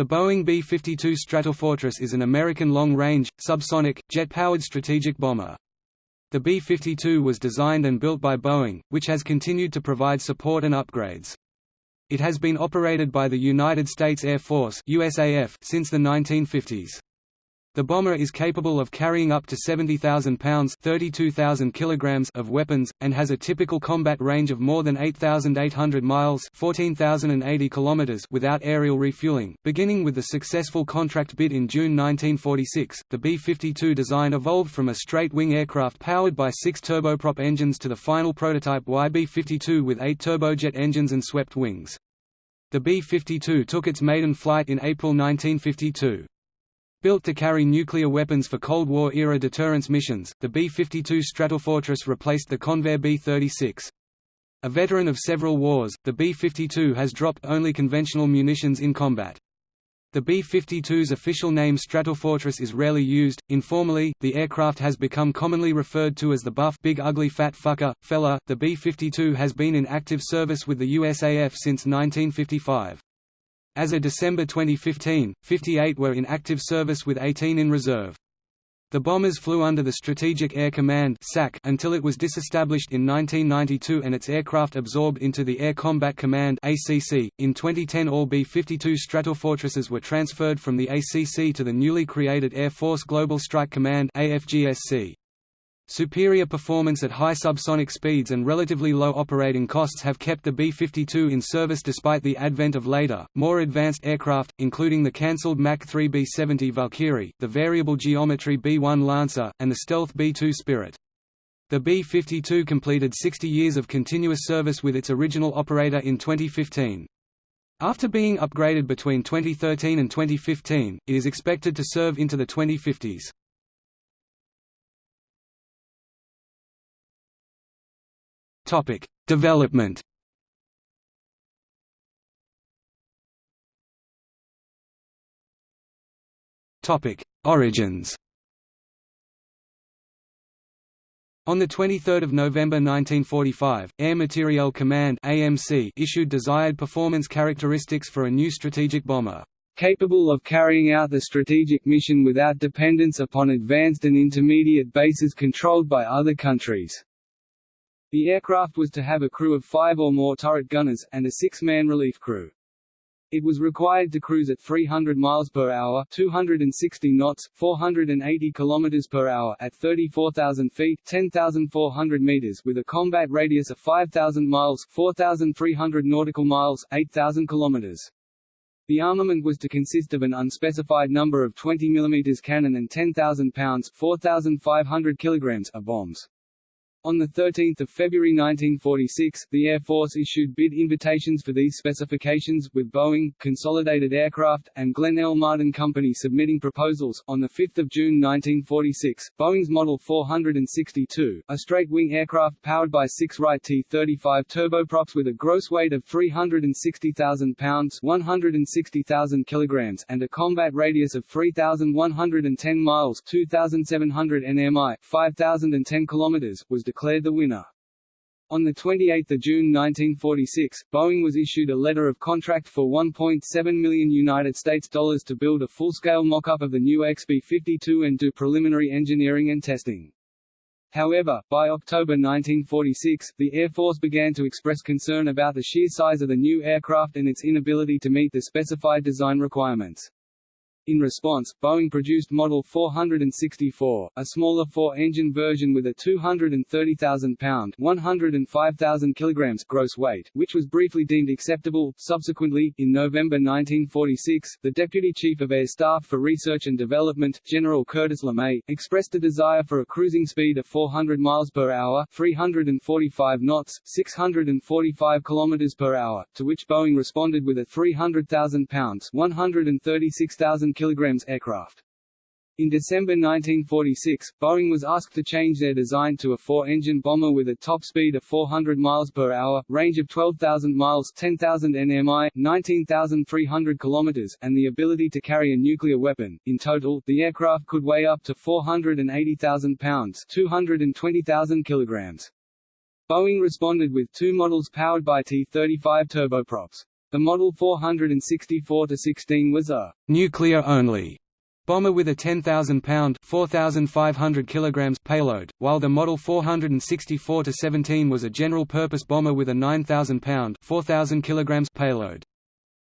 The Boeing B-52 Stratofortress is an American long-range, subsonic, jet-powered strategic bomber. The B-52 was designed and built by Boeing, which has continued to provide support and upgrades. It has been operated by the United States Air Force USAF since the 1950s. The bomber is capable of carrying up to 70,000 pounds (32,000 kilograms) of weapons, and has a typical combat range of more than 8,800 miles (14,080 kilometers) without aerial refueling. Beginning with the successful contract bid in June 1946, the B-52 design evolved from a straight-wing aircraft powered by six turboprop engines to the final prototype YB-52 with eight turbojet engines and swept wings. The B-52 took its maiden flight in April 1952. Built to carry nuclear weapons for Cold War-era deterrence missions, the B-52 Stratofortress replaced the Convair B-36. A veteran of several wars, the B-52 has dropped only conventional munitions in combat. The B-52's official name Stratofortress is rarely used. Informally, the aircraft has become commonly referred to as the Buff Big Ugly Fat Fucker, fella. The B-52 has been in active service with the USAF since 1955. As of December 2015, 58 were in active service with 18 in reserve. The bombers flew under the Strategic Air Command until it was disestablished in 1992 and its aircraft absorbed into the Air Combat Command .In 2010 all B-52 Stratofortresses were transferred from the ACC to the newly created Air Force Global Strike Command AFGSC. Superior performance at high subsonic speeds and relatively low operating costs have kept the B-52 in service despite the advent of later, more advanced aircraft, including the cancelled Mach 3 B-70 Valkyrie, the variable geometry B-1 Lancer, and the stealth B-2 Spirit. The B-52 completed 60 years of continuous service with its original operator in 2015. After being upgraded between 2013 and 2015, it is expected to serve into the 2050s. Topic: Development. Topic: Origins. On 23 November 1945, Air Materiel Command AMC issued desired performance characteristics for a new strategic bomber, capable of carrying out the strategic mission without dependence upon advanced and intermediate bases controlled by other countries. The aircraft was to have a crew of five or more turret gunners, and a six-man relief crew. It was required to cruise at 300 miles per hour, 260 knots, 480 kilometers per hour at 34,000 feet, 10,400 meters with a combat radius of 5,000 miles, 4,300 nautical miles, 8,000 kilometers. The armament was to consist of an unspecified number of 20 mm cannon and 10,000 pounds 4,500 kilograms of bombs. On 13 February 1946, the Air Force issued bid invitations for these specifications, with Boeing, Consolidated Aircraft, and Glenn L. Martin Company submitting proposals. On 5 June 1946, Boeing's Model 462, a straight-wing aircraft powered by six Wright T-35 turboprops with a gross weight of 360,000 pounds 160,000 kilograms and a combat radius of 3,110 miles 2,700 nmi 5,010 kilometers, was declared the winner. On 28 June 1946, Boeing was issued a letter of contract for 1.7 million United States dollars to build a full-scale mock-up of the new XB-52 and do preliminary engineering and testing. However, by October 1946, the Air Force began to express concern about the sheer size of the new aircraft and its inability to meet the specified design requirements. In response, Boeing produced Model 464, a smaller four-engine version with a 230,000-pound (105,000 kilograms) gross weight, which was briefly deemed acceptable. Subsequently, in November 1946, the Deputy Chief of Air Staff for Research and Development, General Curtis LeMay, expressed a desire for a cruising speed of 400 miles per hour (345 knots, 645 kilometers per hour), to which Boeing responded with a 300,000 pounds (136,000 kilograms aircraft. In December 1946, Boeing was asked to change their design to a four-engine bomber with a top speed of 400 miles per hour, range of 12,000 miles, 10,000 nmi, 19,300 kilometers, and the ability to carry a nuclear weapon. In total, the aircraft could weigh up to 480,000 pounds, 220,000 kilograms. Boeing responded with two models powered by T-35 turboprops. The Model 464-16 was a «nuclear-only» bomber with a 10,000-pound (4,500 kilograms) payload, while the Model 464-17 was a general-purpose bomber with a 9,000-pound (4,000 kilograms) payload.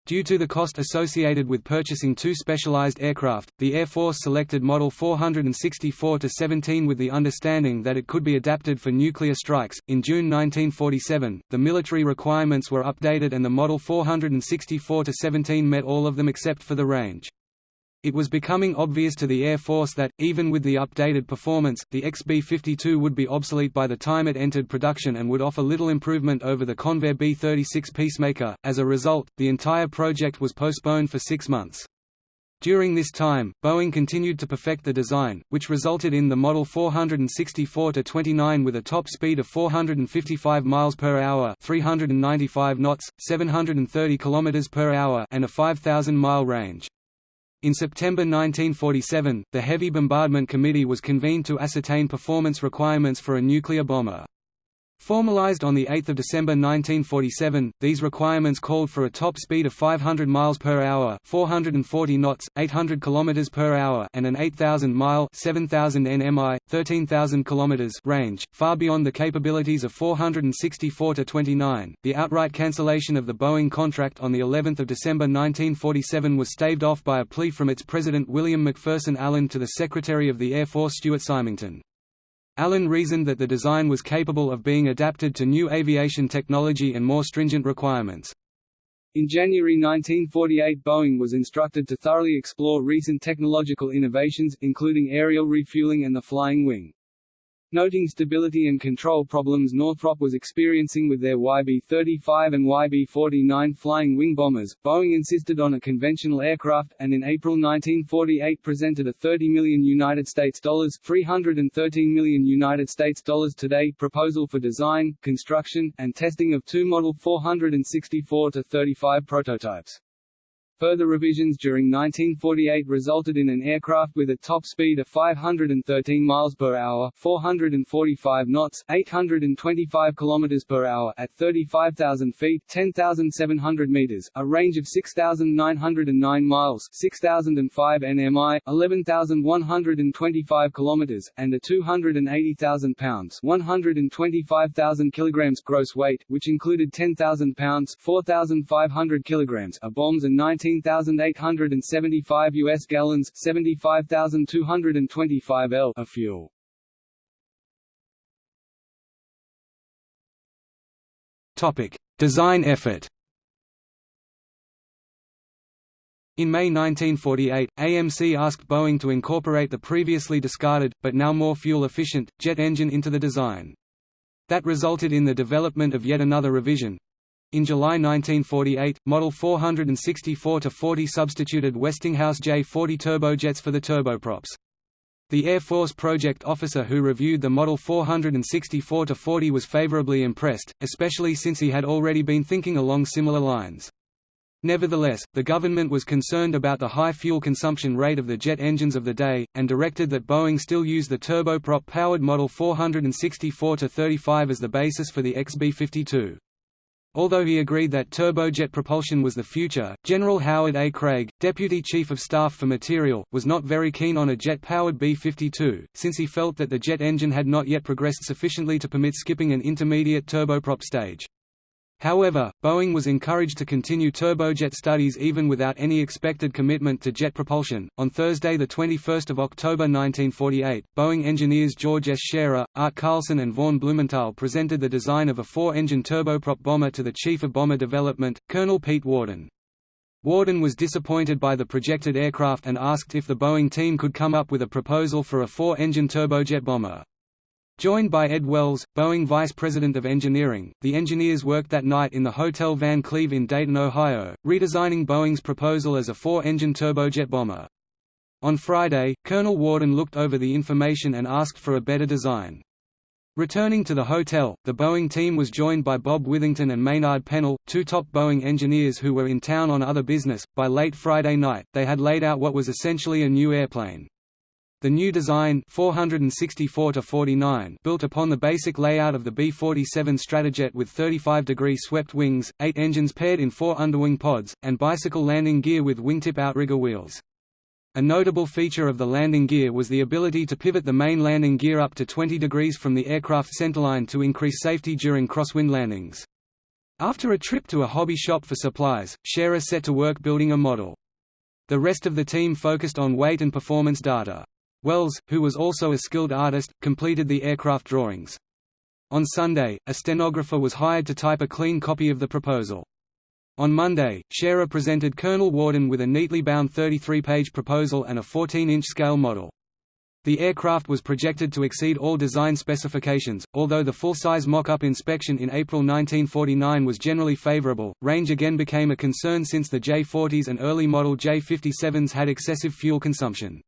Due to the cost associated with purchasing two specialized aircraft, the Air Force selected Model 464-17 with the understanding that it could be adapted for nuclear strikes. In June 1947, the military requirements were updated and the Model 464-17 met all of them except for the range. It was becoming obvious to the Air Force that, even with the updated performance, the XB-52 would be obsolete by the time it entered production and would offer little improvement over the Convair B-36 Peacemaker. As a result, the entire project was postponed for six months. During this time, Boeing continued to perfect the design, which resulted in the Model 464-29 with a top speed of 455 miles per hour, 395 knots, 730 kilometers per hour, and a 5000-mile range. In September 1947, the Heavy Bombardment Committee was convened to ascertain performance requirements for a nuclear bomber. Formalized on 8 December 1947, these requirements called for a top speed of 500 miles per hour, 440 knots, 800 kilometers per hour, and an 8,000-mile (7,000 nmi, 13,000 kilometers) range, far beyond the capabilities of 464 to 29. The outright cancellation of the Boeing contract on the 11th of December 1947 was staved off by a plea from its president William McPherson Allen to the Secretary of the Air Force Stuart Symington. Allen reasoned that the design was capable of being adapted to new aviation technology and more stringent requirements. In January 1948 Boeing was instructed to thoroughly explore recent technological innovations, including aerial refueling and the flying wing. Noting stability and control problems Northrop was experiencing with their YB-35 and YB-49 flying wing bombers, Boeing insisted on a conventional aircraft, and in April 1948 presented a 30 million United States dollars (313 million United States dollars today) proposal for design, construction, and testing of two Model 464-35 prototypes. Further revisions during 1948 resulted in an aircraft with a top speed of 513 miles per hour, 445 knots, 825 kilometers per hour at 35,000 feet, 10,700 meters, a range of 6,909 miles, 6,005 nmi, 11,125 kilometers, and a 280,000 pounds, 125,000 kilograms gross weight, which included 10,000 pounds, 4,500 kilograms of bombs and 19 19,875 US gallons, 75,225 L of fuel. Topic: Design effort. In May 1948, AMC asked Boeing to incorporate the previously discarded, but now more fuel-efficient, jet engine into the design. That resulted in the development of yet another revision, in July 1948, Model 464-40 substituted Westinghouse J-40 turbojets for the turboprops. The Air Force project officer who reviewed the Model 464-40 was favorably impressed, especially since he had already been thinking along similar lines. Nevertheless, the government was concerned about the high fuel consumption rate of the jet engines of the day, and directed that Boeing still use the turboprop-powered Model 464-35 as the basis for the XB-52. Although he agreed that turbojet propulsion was the future, General Howard A. Craig, Deputy Chief of Staff for Material, was not very keen on a jet-powered B-52, since he felt that the jet engine had not yet progressed sufficiently to permit skipping an intermediate turboprop stage. However, Boeing was encouraged to continue turbojet studies even without any expected commitment to jet propulsion. On Thursday, the 21st of October 1948, Boeing engineers George S. Schairer, Art Carlsen, and Vaughn Blumenthal presented the design of a four-engine turboprop bomber to the Chief of Bomber Development, Colonel Pete Warden. Warden was disappointed by the projected aircraft and asked if the Boeing team could come up with a proposal for a four-engine turbojet bomber. Joined by Ed Wells, Boeing Vice President of Engineering, the engineers worked that night in the Hotel Van Cleve in Dayton, Ohio, redesigning Boeing's proposal as a four-engine turbojet bomber. On Friday, Colonel Warden looked over the information and asked for a better design. Returning to the hotel, the Boeing team was joined by Bob Withington and Maynard Pennell, two top Boeing engineers who were in town on other business. By late Friday night, they had laid out what was essentially a new airplane. The new design 464 built upon the basic layout of the B-47 Stratojet with 35-degree swept wings, eight engines paired in four underwing pods, and bicycle landing gear with wingtip outrigger wheels. A notable feature of the landing gear was the ability to pivot the main landing gear up to 20 degrees from the aircraft centerline to increase safety during crosswind landings. After a trip to a hobby shop for supplies, Schairer set to work building a model. The rest of the team focused on weight and performance data. Wells, who was also a skilled artist, completed the aircraft drawings. On Sunday, a stenographer was hired to type a clean copy of the proposal. On Monday, Schairer presented Colonel Warden with a neatly bound 33-page proposal and a 14-inch scale model. The aircraft was projected to exceed all design specifications, although the full-size mock-up inspection in April 1949 was generally favorable. Range again became a concern since the J-40s and early model J-57s had excessive fuel consumption.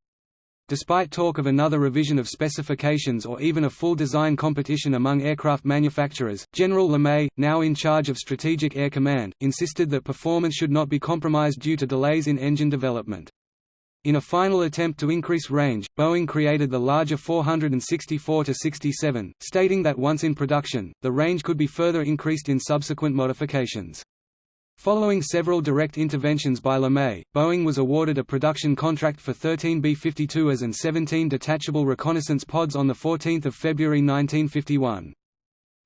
Despite talk of another revision of specifications or even a full design competition among aircraft manufacturers, General LeMay, now in charge of Strategic Air Command, insisted that performance should not be compromised due to delays in engine development. In a final attempt to increase range, Boeing created the larger 464-67, stating that once in production, the range could be further increased in subsequent modifications. Following several direct interventions by LeMay, Boeing was awarded a production contract for 13 B-52As and 17 detachable reconnaissance pods on 14 February 1951.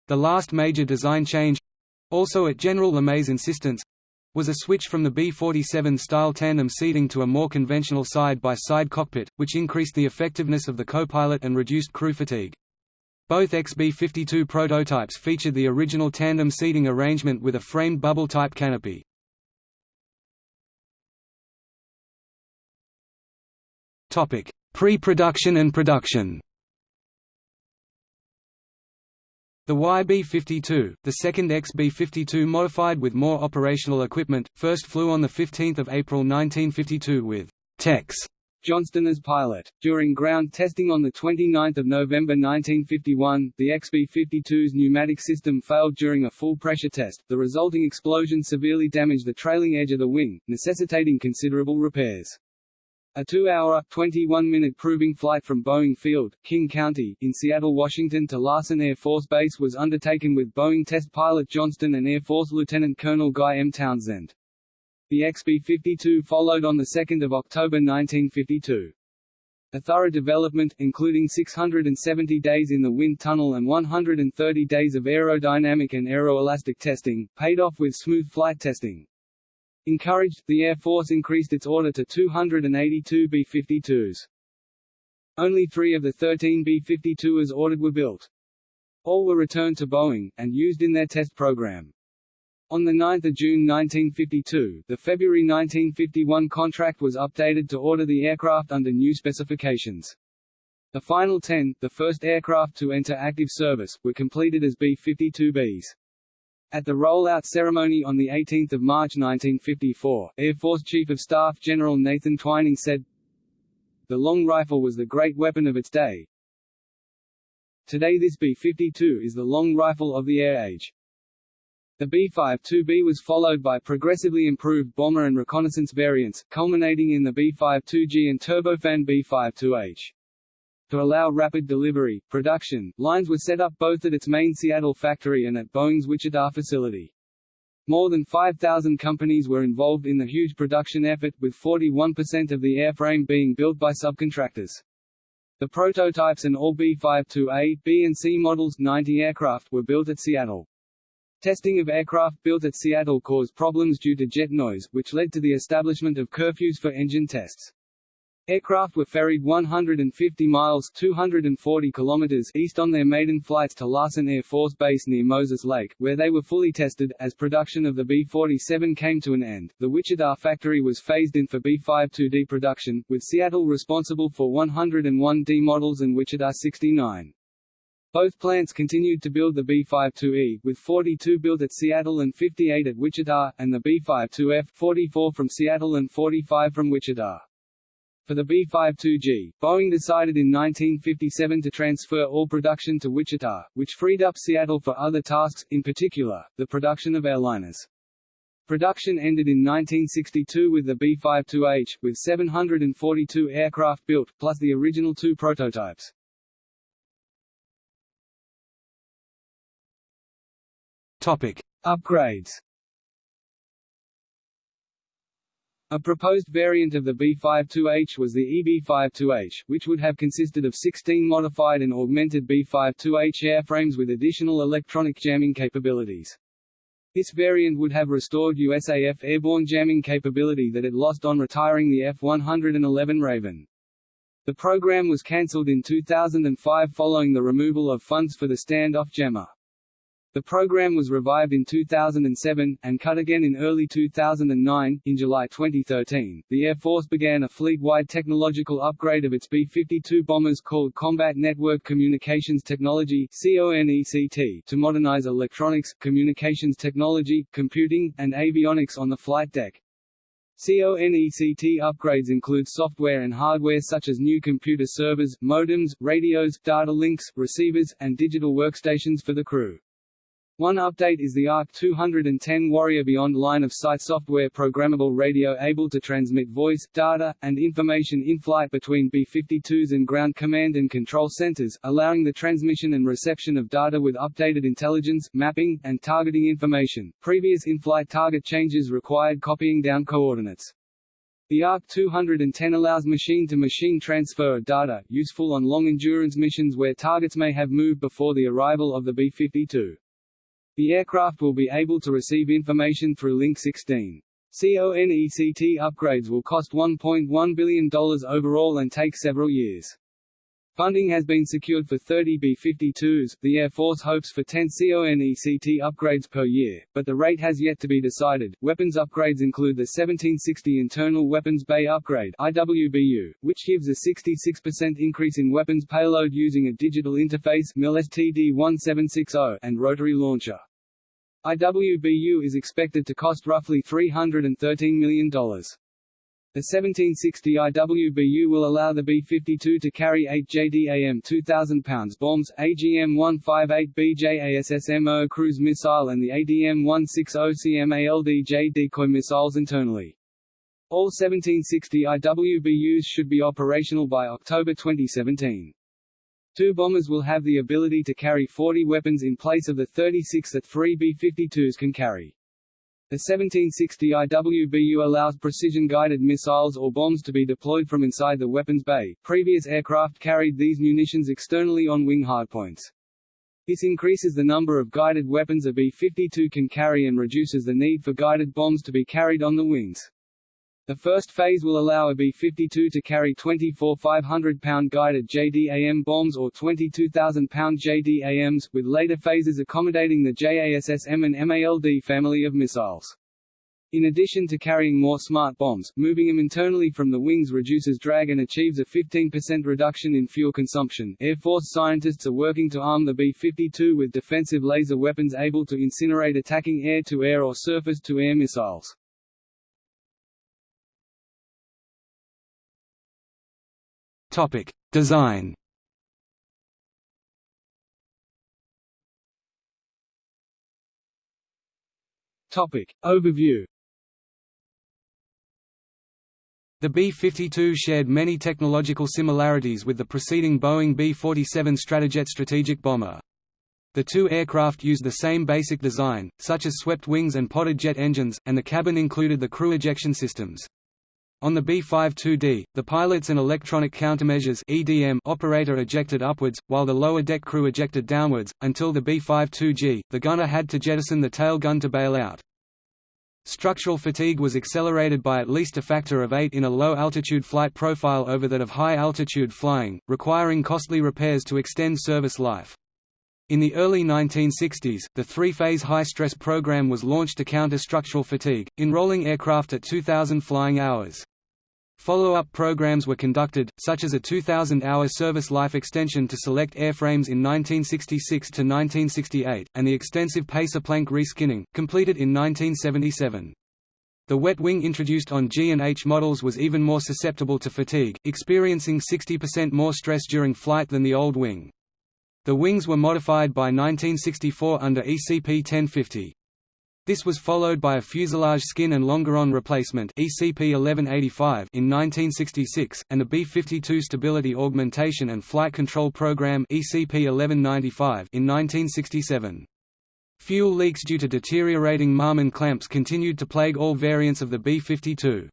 The last major design change—also at General LeMay's insistence—was a switch from the B-47 style tandem seating to a more conventional side-by-side -side cockpit, which increased the effectiveness of the co-pilot and reduced crew fatigue. Both XB-52 prototypes featured the original tandem seating arrangement with a framed bubble-type canopy. Pre-production and production The YB-52, the second XB-52 modified with more operational equipment, first flew on 15 April 1952 with Tex Johnston as pilot. During ground testing on 29 November 1951, the XB-52's pneumatic system failed during a full pressure test. The resulting explosion severely damaged the trailing edge of the wing, necessitating considerable repairs. A two-hour, 21-minute proving flight from Boeing Field, King County, in Seattle, Washington to Larson Air Force Base was undertaken with Boeing test pilot Johnston and Air Force Lieutenant Colonel Guy M. Townsend. The XB-52 followed on 2 October 1952. A thorough development, including 670 days in the wind tunnel and 130 days of aerodynamic and aeroelastic testing, paid off with smooth flight testing. Encouraged, the Air Force increased its order to 282 B-52s. Only three of the 13 B-52s ordered were built. All were returned to Boeing, and used in their test program. On 9 June 1952, the February 1951 contract was updated to order the aircraft under new specifications. The final 10, the first aircraft to enter active service, were completed as B-52Bs. At the rollout ceremony on 18 March 1954, Air Force Chief of Staff General Nathan Twining said, The long rifle was the great weapon of its day. Today this B-52 is the long rifle of the air age. The B-52B was followed by progressively improved bomber and reconnaissance variants, culminating in the B-52G and turbofan B-52H. To allow rapid delivery, production, lines were set up both at its main Seattle factory and at Boeing's Wichita facility. More than 5,000 companies were involved in the huge production effort, with 41% of the airframe being built by subcontractors. The prototypes and all B-52A, B and C models 90 aircraft were built at Seattle. Testing of aircraft built at Seattle caused problems due to jet noise, which led to the establishment of curfews for engine tests. Aircraft were ferried 150 miles 240 kilometers east on their maiden flights to Larson Air Force Base near Moses Lake, where they were fully tested. As production of the B-47 came to an end, the Wichita factory was phased in for B-52D production, with Seattle responsible for 101D models and Wichita 69. Both plants continued to build the B-52E, with 42 built at Seattle and 58 at Wichita, and the B-52F 44 from Seattle and 45 from Wichita. For the B-52G, Boeing decided in 1957 to transfer all production to Wichita, which freed up Seattle for other tasks, in particular, the production of airliners. Production ended in 1962 with the B-52H, with 742 aircraft built, plus the original two prototypes. Topic: Upgrades. A proposed variant of the B-52H was the EB-52H, which would have consisted of 16 modified and augmented B-52H airframes with additional electronic jamming capabilities. This variant would have restored USAF airborne jamming capability that it lost on retiring the F-111 Raven. The program was cancelled in 2005 following the removal of funds for the standoff jammer. The program was revived in 2007, and cut again in early 2009. In July 2013, the Air Force began a fleet-wide technological upgrade of its B-52 bombers called Combat Network Communications Technology to modernize electronics, communications technology, computing, and avionics on the flight deck. CONECT upgrades include software and hardware such as new computer servers, modems, radios, data links, receivers, and digital workstations for the crew. One update is the ARC-210 Warrior Beyond line-of-sight software programmable radio able to transmit voice, data, and information in flight between B-52s and ground command and control centers, allowing the transmission and reception of data with updated intelligence, mapping, and targeting information. Previous in-flight target changes required copying down coordinates. The ARC-210 allows machine-to-machine -machine transfer of data, useful on long-endurance missions where targets may have moved before the arrival of the B-52. The aircraft will be able to receive information through Link 16. CONECT upgrades will cost $1.1 billion overall and take several years. Funding has been secured for 30 B-52s, the Air Force hopes for 10 CONECT upgrades per year, but the rate has yet to be decided. Weapons upgrades include the 1760 Internal Weapons Bay Upgrade IWBU, which gives a 66% increase in weapons payload using a digital interface MIL-STD-1760 and rotary launcher. IWBU is expected to cost roughly $313 million. The 1760 IWBU will allow the B-52 to carry 8 JDAM 2,000 pounds bombs, AGM-158B JASSMO cruise missile and the ADM-160 CMALDJ decoy missiles internally. All 1760 IWBUs should be operational by October 2017. Two bombers will have the ability to carry 40 weapons in place of the 36 that three B-52s can carry. The 1760 IWBU allows precision-guided missiles or bombs to be deployed from inside the weapons bay. Previous aircraft carried these munitions externally on wing hardpoints. This increases the number of guided weapons a B-52 can carry and reduces the need for guided bombs to be carried on the wings. The first phase will allow a B-52 to carry 24 500-pound guided JDAM bombs or 22,000-pound JDAMs, with later phases accommodating the JASSM and MALD family of missiles. In addition to carrying more smart bombs, moving them internally from the wings reduces drag and achieves a 15% reduction in fuel consumption. Air Force scientists are working to arm the B-52 with defensive laser weapons able to incinerate attacking air-to-air -air or surface-to-air missiles. Topic: Design. Topic: Overview. The B-52 shared many technological similarities with the preceding Boeing B-47 Stratojet strategic bomber. The two aircraft used the same basic design, such as swept wings and podded jet engines, and the cabin included the crew ejection systems. On the B-52D, the pilots and electronic countermeasures (ECM) operator ejected upwards, while the lower deck crew ejected downwards. Until the B-52G, the gunner had to jettison the tail gun to bail out. Structural fatigue was accelerated by at least a factor of 8 in a low-altitude flight profile over that of high-altitude flying, requiring costly repairs to extend service life. In the early 1960s, the three-phase high-stress program was launched to counter structural fatigue, enrolling aircraft at 2,000 flying hours. Follow-up programs were conducted, such as a 2,000-hour service life extension to select airframes in 1966 to 1968, and the extensive Pacer plank reskinning, completed in 1977. The wet wing introduced on G and H models was even more susceptible to fatigue, experiencing 60% more stress during flight than the old wing. The wings were modified by 1964 under ECP 1050. This was followed by a fuselage skin and longeron replacement ECP-1185 in 1966, and the B-52 Stability Augmentation and Flight Control Program ECP-1195 in 1967. Fuel leaks due to deteriorating Marmon clamps continued to plague all variants of the B-52.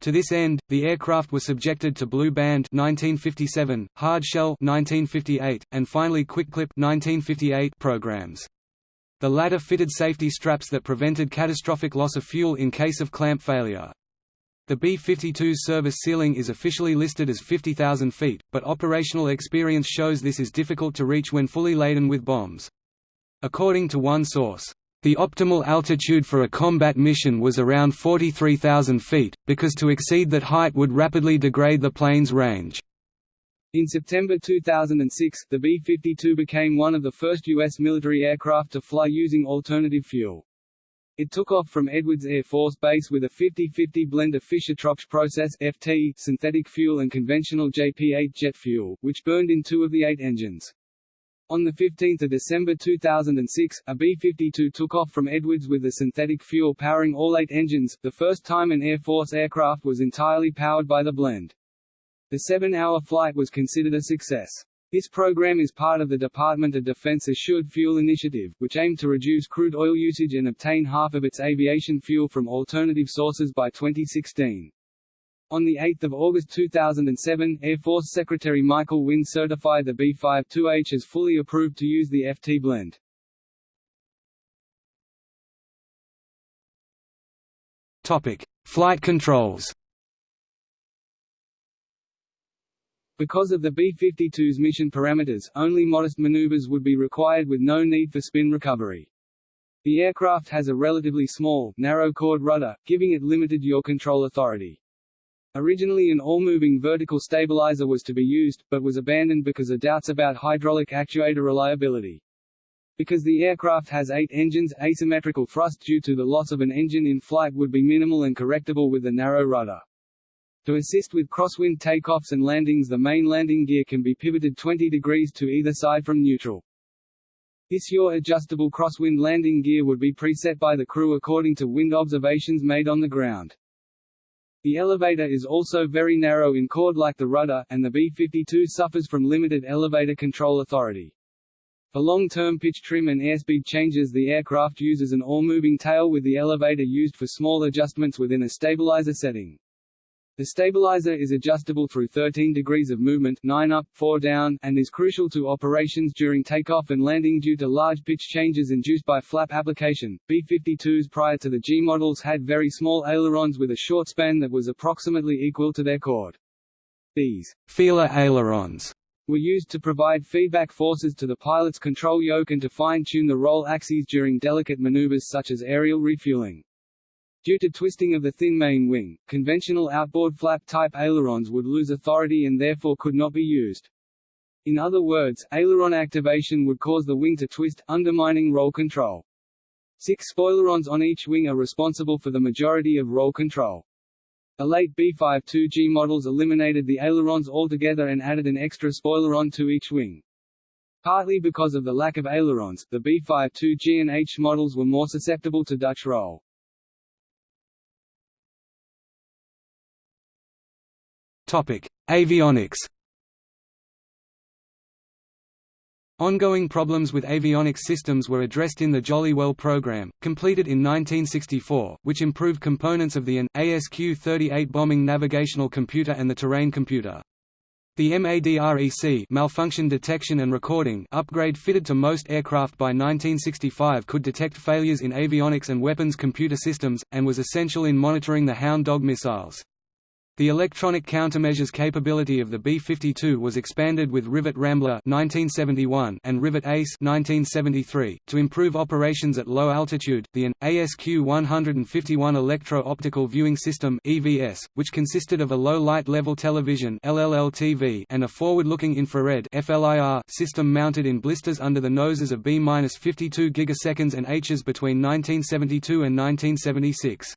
To this end, the aircraft was subjected to Blue Band 1957, Hard Shell 1958, and finally Quick Clip 1958 programs. The latter fitted safety straps that prevented catastrophic loss of fuel in case of clamp failure. The B-52's service ceiling is officially listed as 50,000 feet, but operational experience shows this is difficult to reach when fully laden with bombs. According to one source, the optimal altitude for a combat mission was around 43,000 feet, because to exceed that height would rapidly degrade the plane's range. In September 2006, the B-52 became one of the first U.S. military aircraft to fly using alternative fuel. It took off from Edwards Air Force Base with a 50-50 blend of Fischer-Tropsch process FT, synthetic fuel and conventional JP-8 jet fuel, which burned in two of the eight engines. On 15 December 2006, a B-52 took off from Edwards with the synthetic fuel powering all eight engines, the first time an Air Force aircraft was entirely powered by the blend. The seven-hour flight was considered a success. This program is part of the Department of Defense Assured Fuel Initiative, which aimed to reduce crude oil usage and obtain half of its aviation fuel from alternative sources by 2016. On 8 August 2007, Air Force Secretary Michael Wynne certified the B-52H as fully approved to use the FT blend. Topic. Flight controls Because of the B-52's mission parameters, only modest maneuvers would be required with no need for spin recovery. The aircraft has a relatively small, narrow chord rudder, giving it limited yaw control authority. Originally an all-moving vertical stabilizer was to be used, but was abandoned because of doubts about hydraulic actuator reliability. Because the aircraft has eight engines, asymmetrical thrust due to the loss of an engine in flight would be minimal and correctable with the narrow rudder. To assist with crosswind takeoffs and landings the main landing gear can be pivoted 20 degrees to either side from neutral. This yaw adjustable crosswind landing gear would be preset by the crew according to wind observations made on the ground. The elevator is also very narrow in chord like the rudder, and the B-52 suffers from limited elevator control authority. For long-term pitch trim and airspeed changes the aircraft uses an all-moving tail with the elevator used for small adjustments within a stabilizer setting. The stabilizer is adjustable through 13 degrees of movement 9 up, 4 down, and is crucial to operations during takeoff and landing due to large pitch changes induced by flap application. B-52s prior to the G models had very small ailerons with a short span that was approximately equal to their chord. These feeler ailerons were used to provide feedback forces to the pilot's control yoke and to fine-tune the roll axes during delicate maneuvers such as aerial refueling. Due to twisting of the thin main wing, conventional outboard flap-type ailerons would lose authority and therefore could not be used. In other words, aileron activation would cause the wing to twist, undermining roll control. Six spoilerons on each wing are responsible for the majority of roll control. The late B-52G models eliminated the ailerons altogether and added an extra spoileron to each wing. Partly because of the lack of ailerons, the B-52G and H models were more susceptible to Dutch roll. Avionics Ongoing problems with avionics systems were addressed in the Jolly Well program, completed in 1964, which improved components of the AN, ASQ-38 bombing navigational computer and the terrain computer. The MADREC malfunction detection and recording upgrade fitted to most aircraft by 1965 could detect failures in avionics and weapons computer systems, and was essential in monitoring the Hound Dog missiles. The electronic countermeasures capability of the B-52 was expanded with Rivet Rambler 1971 and Rivet Ace 1973 to improve operations at low altitude. The AN ASQ-151 electro-optical viewing system (EVS), which consisted of a low light level television (LLL-TV) and a forward-looking infrared (FLIR) system mounted in blisters under the noses of B-52 gigaseconds and Hs between 1972 and 1976.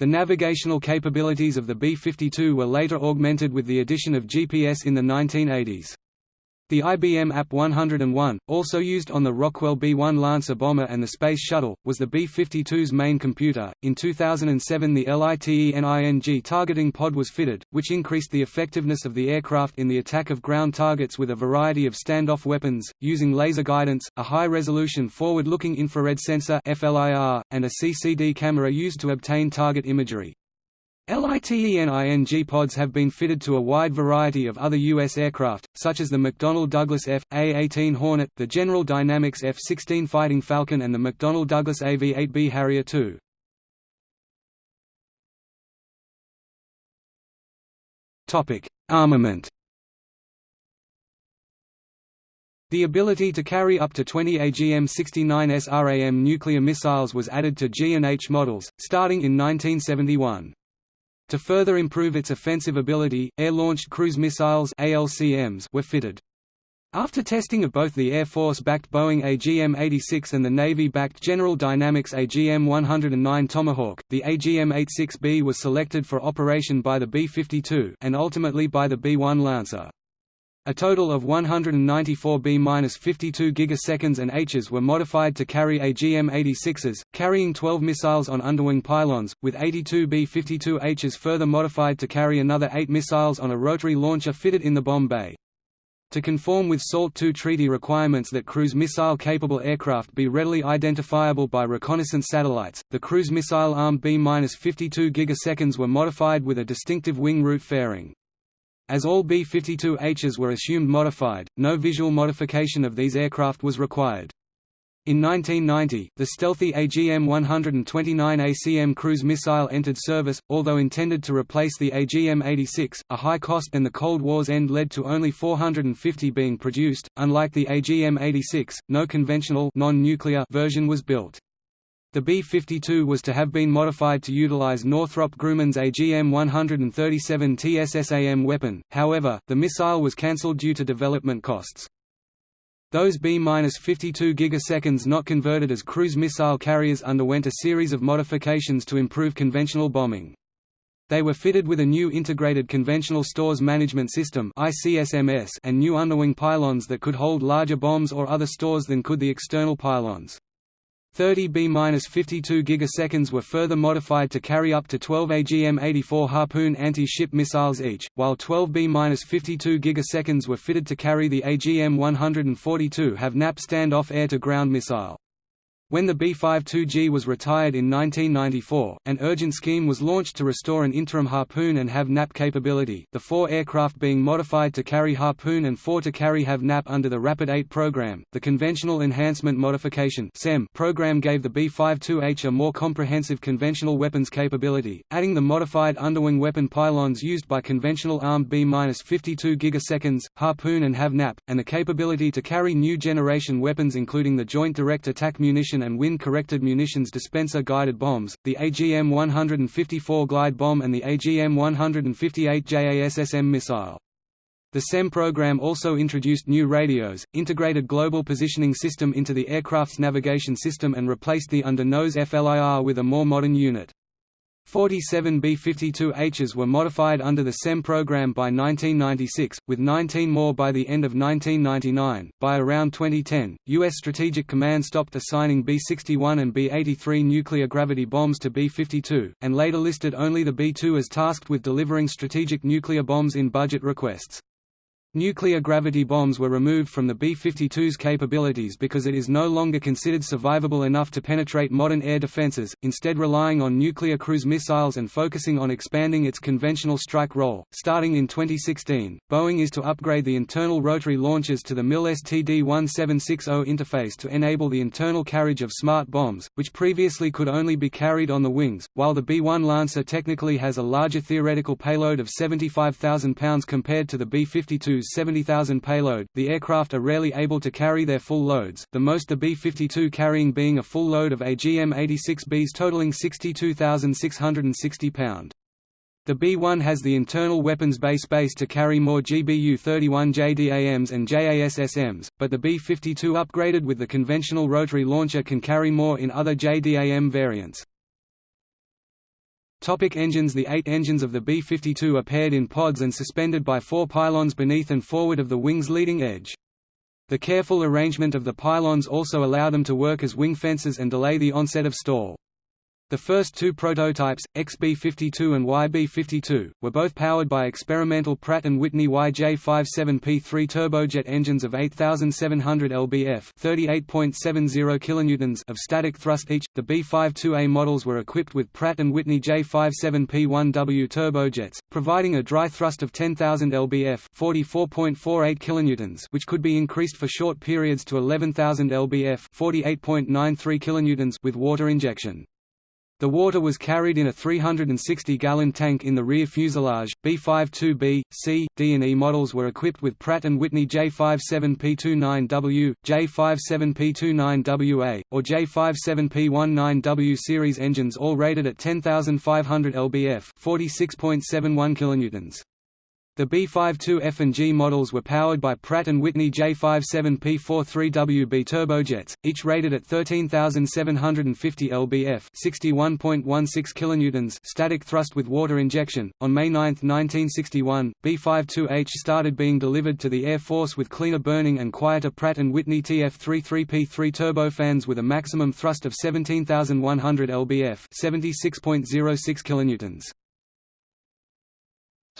The navigational capabilities of the B-52 were later augmented with the addition of GPS in the 1980s. The IBM AP-101, also used on the Rockwell B-1 Lancer bomber and the Space Shuttle, was the B-52's main computer. In 2007 the LITENING targeting pod was fitted, which increased the effectiveness of the aircraft in the attack of ground targets with a variety of standoff weapons, using laser guidance, a high-resolution forward-looking infrared sensor FLIR, and a CCD camera used to obtain target imagery. LITENING pods have been fitted to a wide variety of other U.S. aircraft, such as the McDonnell Douglas F.A-18 Hornet, the General Dynamics F-16 Fighting Falcon and the McDonnell Douglas AV-8B Harrier II. Armament The ability to carry up to 20 AGM-69 SRAM nuclear missiles was added to G and H models, starting in 1971. To further improve its offensive ability, air-launched cruise missiles ALCMs were fitted. After testing of both the Air Force-backed Boeing AGM-86 and the Navy-backed General Dynamics AGM-109 Tomahawk, the AGM-86B was selected for operation by the B-52 and ultimately by the B-1 Lancer. A total of 194 B-52 gigaseconds and Hs were modified to carry AGM-86s, carrying 12 missiles on underwing pylons, with 82 B-52Hs further modified to carry another 8 missiles on a rotary launcher fitted in the bomb bay. To conform with SALT II treaty requirements that cruise missile-capable aircraft be readily identifiable by reconnaissance satellites, the cruise missile armed B-52 gigaseconds were modified with a distinctive wing root fairing. As all B-52Hs were assumed modified, no visual modification of these aircraft was required. In 1990, the stealthy AGM-129 ACM cruise missile entered service, although intended to replace the AGM-86, a high cost and the Cold War's end led to only 450 being produced. Unlike the AGM-86, no conventional non-nuclear version was built. The B-52 was to have been modified to utilize Northrop Grumman's AGM-137 TSSAM weapon, however, the missile was cancelled due to development costs. Those B-52 gigaseconds not converted as cruise missile carriers underwent a series of modifications to improve conventional bombing. They were fitted with a new Integrated Conventional Stores Management System and new underwing pylons that could hold larger bombs or other stores than could the external pylons. 30 B-52 gigaseconds were further modified to carry up to 12 AGM-84 Harpoon anti-ship missiles each, while 12 B-52 gigaseconds were fitted to carry the AGM-142 Have Nap standoff air-to-ground missile. When the B-52G was retired in 1994, an urgent scheme was launched to restore an interim Harpoon and Have Nap capability, the four aircraft being modified to carry Harpoon and four to carry Have Nap under the Rapid 8 program. The Conventional Enhancement Modification program gave the B-52H a more comprehensive conventional weapons capability, adding the modified underwing weapon pylons used by conventional armed B-52 gigaseconds, Harpoon and Have Nap, and the capability to carry new generation weapons including the Joint Direct Attack Munition and wind-corrected munitions dispenser guided bombs, the AGM-154 glide bomb and the AGM-158 JASSM missile. The CEM program also introduced new radios, integrated global positioning system into the aircraft's navigation system and replaced the under-nose FLIR with a more modern unit. 47 B-52Hs were modified under the CEM program by 1996, with 19 more by the end of 1999. By around 2010, U.S. Strategic Command stopped assigning B-61 and B-83 nuclear gravity bombs to B-52, and later listed only the B-2 as tasked with delivering strategic nuclear bombs in budget requests. Nuclear gravity bombs were removed from the B-52's capabilities because it is no longer considered survivable enough to penetrate modern air defenses, instead relying on nuclear cruise missiles and focusing on expanding its conventional strike role. Starting in 2016, Boeing is to upgrade the internal rotary launchers to the MIL STD-1760 interface to enable the internal carriage of smart bombs, which previously could only be carried on the wings, while the B-1 Lancer technically has a larger theoretical payload of 75,000 pounds compared to the B-52 70,000 payload, the aircraft are rarely able to carry their full loads, the most the B-52 carrying being a full load of AGM-86Bs totaling 62,660 pound. The B-1 has the internal weapons bay space to carry more GBU-31 JDAMs and JASSMs, but the B-52 upgraded with the conventional rotary launcher can carry more in other JDAM variants. Topic engines The eight engines of the B-52 are paired in pods and suspended by four pylons beneath and forward of the wing's leading edge. The careful arrangement of the pylons also allow them to work as wing fences and delay the onset of stall. The first two prototypes, XB-52 and YB-52, were both powered by experimental Pratt & Whitney YJ57P3 turbojet engines of 8,700 lbf (38.70 kilonewtons) of static thrust each. The B-52A models were equipped with Pratt & Whitney J57P1W turbojets, providing a dry thrust of 10,000 lbf (44.48 kilonewtons), which could be increased for short periods to 11,000 lbf (48.93 kilonewtons) with water injection. The water was carried in a 360-gallon tank in the rear fuselage. B-52B, C, D and E models were equipped with Pratt & Whitney J57P29W, J57P29WA, or J57P19W series engines all rated at 10,500 lbf, 46.71 kilonewtons. The B-52F and G models were powered by Pratt & Whitney J57P43WB turbojets, each rated at 13,750 lbf (61.16 kilonewtons) static thrust with water injection. On May 9, 1961, B-52H started being delivered to the Air Force with cleaner burning and quieter Pratt & Whitney TF33P3 turbofans with a maximum thrust of 17,100 lbf (76.06 kilonewtons).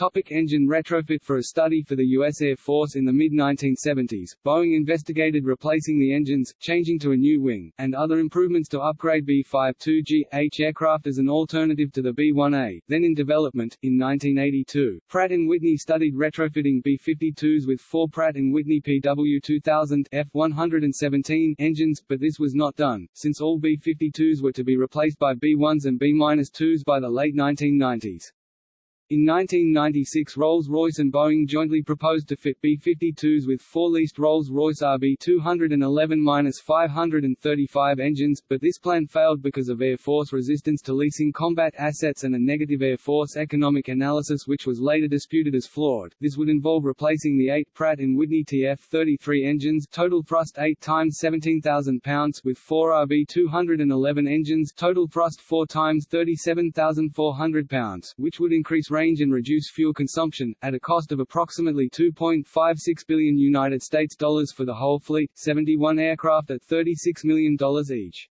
Topic engine retrofit For a study for the U.S. Air Force in the mid-1970s, Boeing investigated replacing the engines, changing to a new wing, and other improvements to upgrade B-52G-H aircraft as an alternative to the B-1A, then in development. In 1982, Pratt & Whitney studied retrofitting B-52s with four Pratt & Whitney PW2000 F-117 engines, but this was not done, since all B-52s were to be replaced by B-1s and B-2s by the late 1990s. In 1996 Rolls-Royce and Boeing jointly proposed to fit B-52s with four leased Rolls-Royce RB211-535 engines, but this plan failed because of Air Force resistance to leasing combat assets and a negative Air Force economic analysis which was later disputed as flawed. This would involve replacing the eight Pratt & Whitney TF-33 engines total thrust 8 times 17,000 pounds with four RB211 engines total thrust 4 times 37,400 pounds, which would increase range range and reduce fuel consumption, at a cost of approximately 2.56 billion United States dollars for the whole fleet, 71 aircraft at $36 million each.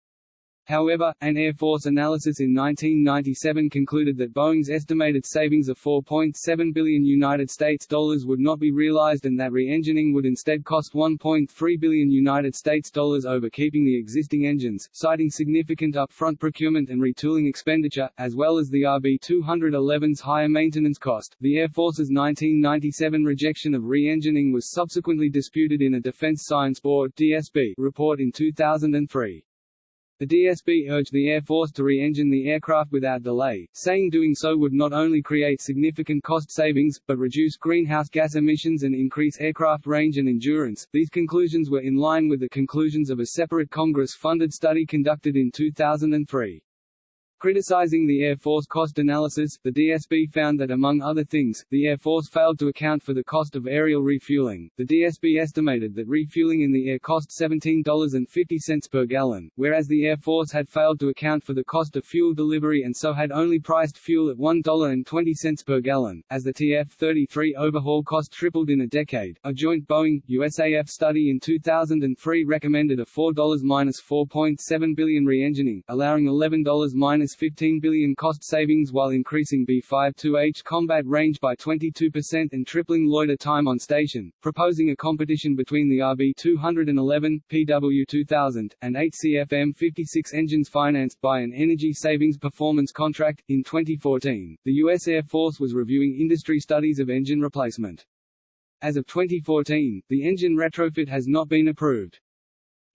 However, an Air Force analysis in 1997 concluded that Boeing's estimated savings of 4.7 billion United States dollars would not be realized and that re-engining would instead cost 1.3 billion United States dollars over keeping the existing engines, citing significant upfront procurement and retooling expenditure, as well as the RB211's higher maintenance cost. The Air Force's 1997 rejection of re-engining was subsequently disputed in a Defense Science Board (DSB) report in 2003. The DSB urged the Air Force to re-engine the aircraft without delay, saying doing so would not only create significant cost savings, but reduce greenhouse gas emissions and increase aircraft range and endurance. These conclusions were in line with the conclusions of a separate Congress-funded study conducted in 2003. Criticizing the Air Force cost analysis, the DSB found that among other things, the Air Force failed to account for the cost of aerial refueling. The DSB estimated that refueling in the air cost $17.50 per gallon, whereas the Air Force had failed to account for the cost of fuel delivery and so had only priced fuel at $1.20 per gallon. As the TF-33 overhaul cost tripled in a decade, a joint Boeing USAF study in 2003 recommended a $4-4.7 billion re-engining, allowing $11- 15 billion cost savings while increasing B-52H combat range by 22% and tripling loiter time on station, proposing a competition between the RB-211, PW-2000, and 8 CFM-56 engines financed by an energy savings performance contract. In 2014, the U.S. Air Force was reviewing industry studies of engine replacement. As of 2014, the engine retrofit has not been approved.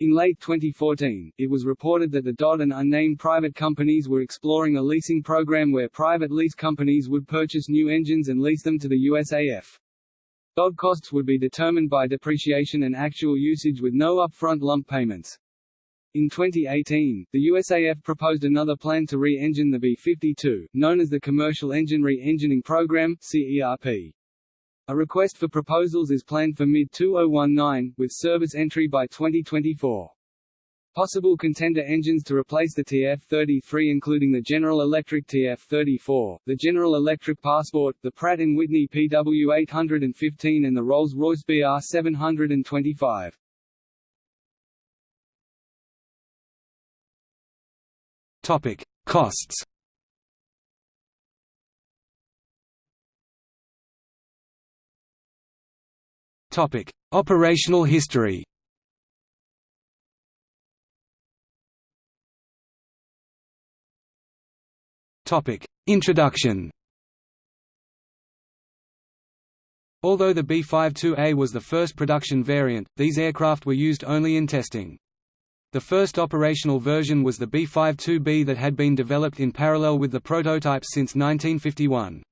In late 2014, it was reported that the DOD and unnamed private companies were exploring a leasing program where private lease companies would purchase new engines and lease them to the USAF. DOD costs would be determined by depreciation and actual usage with no upfront lump payments. In 2018, the USAF proposed another plan to re-engine the B-52, known as the Commercial Engine Re-Engining Program CERP. A request for proposals is planned for mid-2019, with service entry by 2024. Possible contender engines to replace the TF-33 including the General Electric TF-34, the General Electric Passport, the Pratt & Whitney PW815 and the Rolls-Royce BR725. Topic: Costs. Topic: Operational history. Topic: Introduction. Although the B-52A was the first production variant, these aircraft were used only in testing. The first operational version was the B-52B that had been developed in parallel with the prototypes since 1951.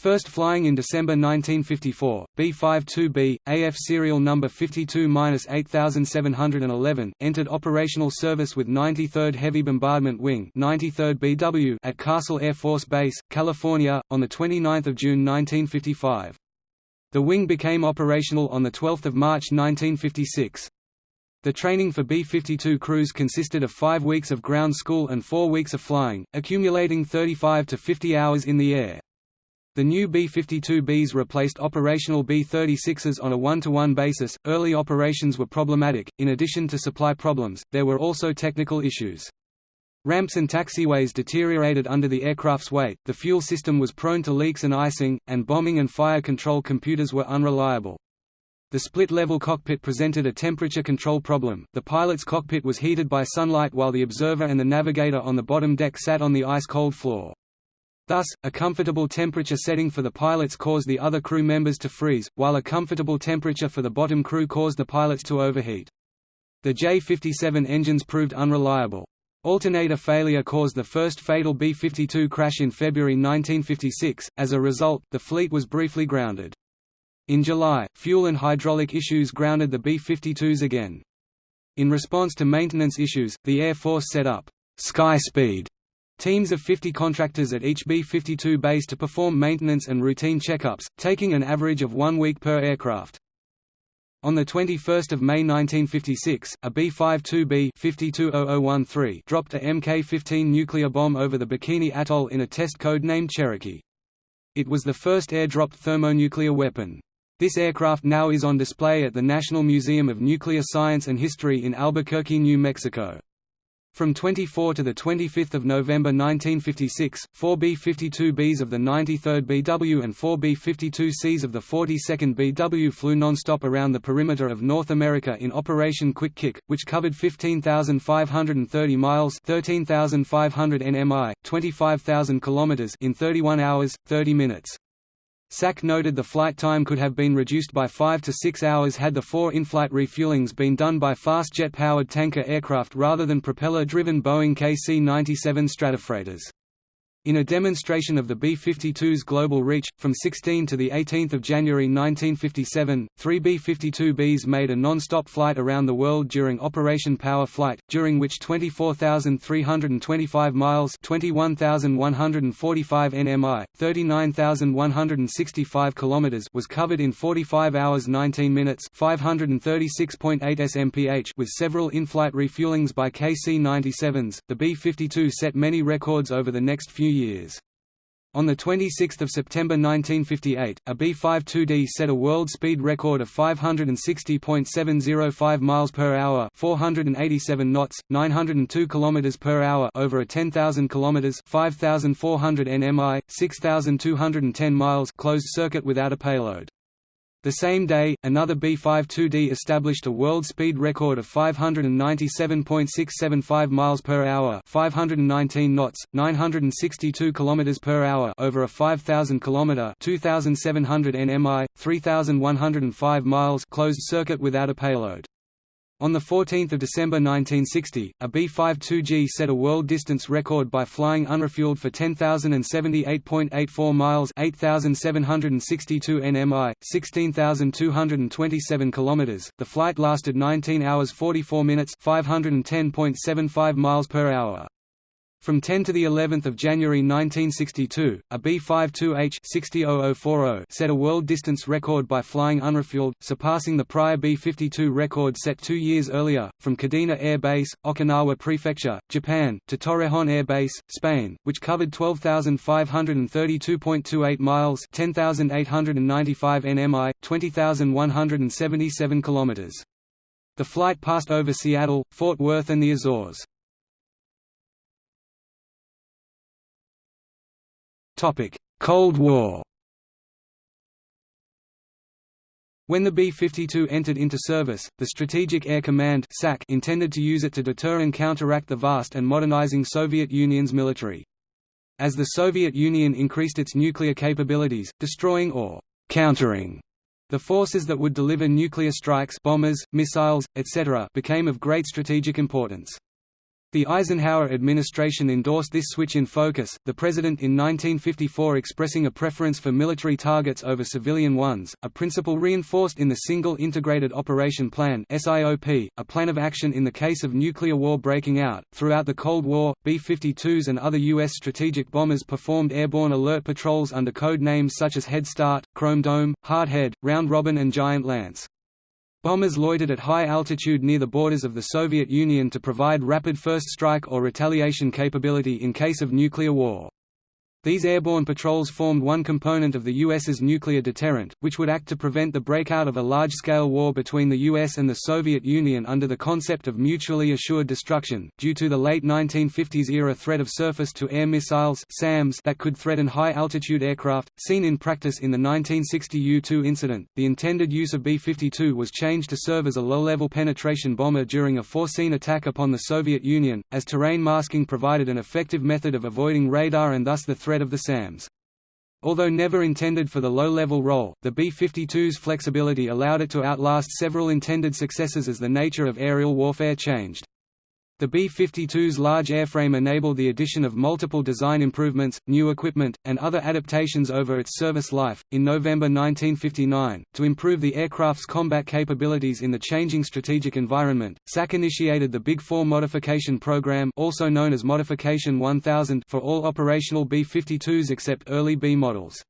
First flying in December 1954, B-52B, AF serial number 52-8711, entered operational service with 93rd Heavy Bombardment Wing 93rd BW at Castle Air Force Base, California, on 29 June 1955. The wing became operational on 12 March 1956. The training for B-52 crews consisted of five weeks of ground school and four weeks of flying, accumulating 35 to 50 hours in the air. The new B-52Bs replaced operational B-36s on a one-to-one -one basis. Early operations were problematic. In addition to supply problems, there were also technical issues. Ramps and taxiways deteriorated under the aircraft's weight, the fuel system was prone to leaks and icing, and bombing and fire control computers were unreliable. The split-level cockpit presented a temperature control problem. The pilot's cockpit was heated by sunlight while the observer and the navigator on the bottom deck sat on the ice-cold floor. Thus, a comfortable temperature setting for the pilots caused the other crew members to freeze, while a comfortable temperature for the bottom crew caused the pilots to overheat. The J-57 engines proved unreliable. Alternator failure caused the first fatal B-52 crash in February 1956, as a result, the fleet was briefly grounded. In July, fuel and hydraulic issues grounded the B-52s again. In response to maintenance issues, the Air Force set up Sky Speed teams of 50 contractors at each B-52 base to perform maintenance and routine checkups, taking an average of one week per aircraft. On 21 May 1956, a B-52B 520013 dropped a Mk-15 nuclear bomb over the Bikini Atoll in a test code named Cherokee. It was the first air-dropped thermonuclear weapon. This aircraft now is on display at the National Museum of Nuclear Science and History in Albuquerque, New Mexico. From 24 to 25 November 1956, four B-52Bs of the 93rd BW and four B-52Cs of the 42nd BW flew non-stop around the perimeter of North America in Operation Quick Kick, which covered 15,530 miles 13,500 nmi, 25,000 kilometers in 31 hours, 30 minutes. SAC noted the flight time could have been reduced by 5 to 6 hours had the four in-flight refuelings been done by fast jet-powered tanker aircraft rather than propeller-driven Boeing KC-97 Stratofreighters. In a demonstration of the B-52's global reach, from 16 to 18 January 1957, three B-52Bs made a non-stop flight around the world during Operation Power Flight, during which 24,325 miles 21,145 nmi, 39,165 kilometers was covered in 45 hours 19 minutes 536.8 SMPH with several in-flight refuelings by KC-97s. The B-52 set many records over the next few years. On 26 September 1958, a B-52D set a world speed record of 560.705 miles per hour, 487 knots, 902 kilometers per hour over a 10,000 kilometers, 5,400 nmi, 6,210 miles closed circuit without a payload. The same day, another B-52D established a world speed record of 597.675 miles per hour, 519 knots, 962 kilometers per hour over a 5000 kilometer, 2700 nmi, 3105 miles closed circuit without a payload. On 14 December 1960, a B-52G set a world distance record by flying unrefueled for 10,078.84 miles 8,762 nmi, 16,227 kilometers. The flight lasted 19 hours 44 minutes 510.75 miles per hour. From 10 to the 11th of January 1962, a B-52H 600040 set a world distance record by flying unrefueled, surpassing the prior B-52 record set two years earlier, from Kadena Air Base, Okinawa Prefecture, Japan, to Torrejon Air Base, Spain, which covered 12,532.28 miles 10,895 nmi, 20,177 kilometers. The flight passed over Seattle, Fort Worth and the Azores. Cold War When the B-52 entered into service, the Strategic Air Command intended to use it to deter and counteract the vast and modernizing Soviet Union's military. As the Soviet Union increased its nuclear capabilities, destroying or countering the forces that would deliver nuclear strikes bombers, missiles, etc. became of great strategic importance. The Eisenhower administration endorsed this switch in focus, the president in 1954 expressing a preference for military targets over civilian ones, a principle reinforced in the Single Integrated Operation Plan (SIOP), a plan of action in the case of nuclear war breaking out. Throughout the Cold War, B-52s and other U.S. strategic bombers performed airborne alert patrols under code names such as Head Start, Chrome Dome, Hardhead, Round Robin and Giant Lance. Bombers loitered at high altitude near the borders of the Soviet Union to provide rapid first strike or retaliation capability in case of nuclear war. These airborne patrols formed one component of the U.S.'s nuclear deterrent, which would act to prevent the breakout of a large-scale war between the U.S. and the Soviet Union under the concept of mutually assured destruction, due to the late 1950s-era threat of surface-to-air missiles SAMs that could threaten high-altitude aircraft, seen in practice in the 1960 U-2 incident. The intended use of B-52 was changed to serve as a low-level penetration bomber during a foreseen attack upon the Soviet Union, as terrain masking provided an effective method of avoiding radar and thus the threat threat of the SAMs. Although never intended for the low-level role, the B-52's flexibility allowed it to outlast several intended successes as the nature of aerial warfare changed. The B-52's large airframe enabled the addition of multiple design improvements, new equipment, and other adaptations over its service life. In November 1959, to improve the aircraft's combat capabilities in the changing strategic environment, SAC initiated the Big Four modification program, also known as Modification 1000, for all operational B-52s except early B models.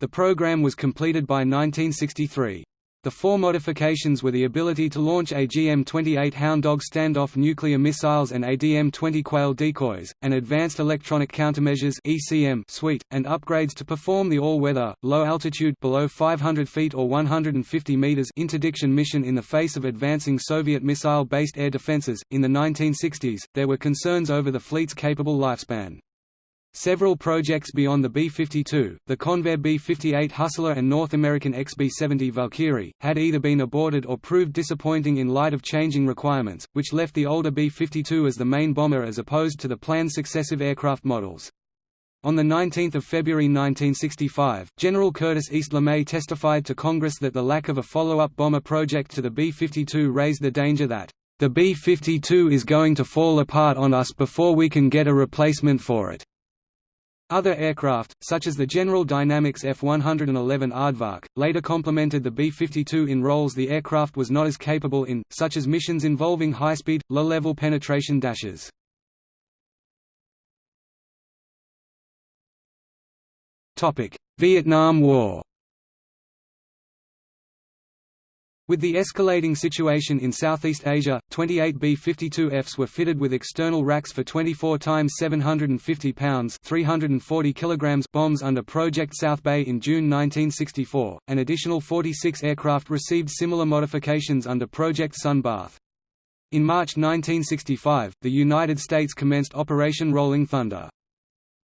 The program was completed by 1963. The four modifications were the ability to launch AGM-28 Hound Dog standoff nuclear missiles and ADM-20 Quail decoys, an advanced electronic countermeasures (ECM) suite, and upgrades to perform the all-weather, low-altitude below 500 feet or 150 meters interdiction mission in the face of advancing Soviet missile-based air defenses. In the 1960s, there were concerns over the fleet's capable lifespan. Several projects beyond the B-52, the Convair B-58 Hustler and North American XB-70 Valkyrie, had either been aborted or proved disappointing in light of changing requirements, which left the older B-52 as the main bomber as opposed to the planned successive aircraft models. On 19 February 1965, General Curtis East LeMay testified to Congress that the lack of a follow-up bomber project to the B-52 raised the danger that, "...the B-52 is going to fall apart on us before we can get a replacement for it." Other aircraft, such as the General Dynamics F-111 Aardvark, later complemented the B-52 in roles the aircraft was not as capable in, such as missions involving high-speed, low-level penetration dashes. Vietnam War With the escalating situation in Southeast Asia, 28 B-52Fs were fitted with external racks for 24 times 750 pounds 340 kilograms bombs under Project South Bay in June 1964. An additional 46 aircraft received similar modifications under Project Sun Bath. In March 1965, the United States commenced Operation Rolling Thunder.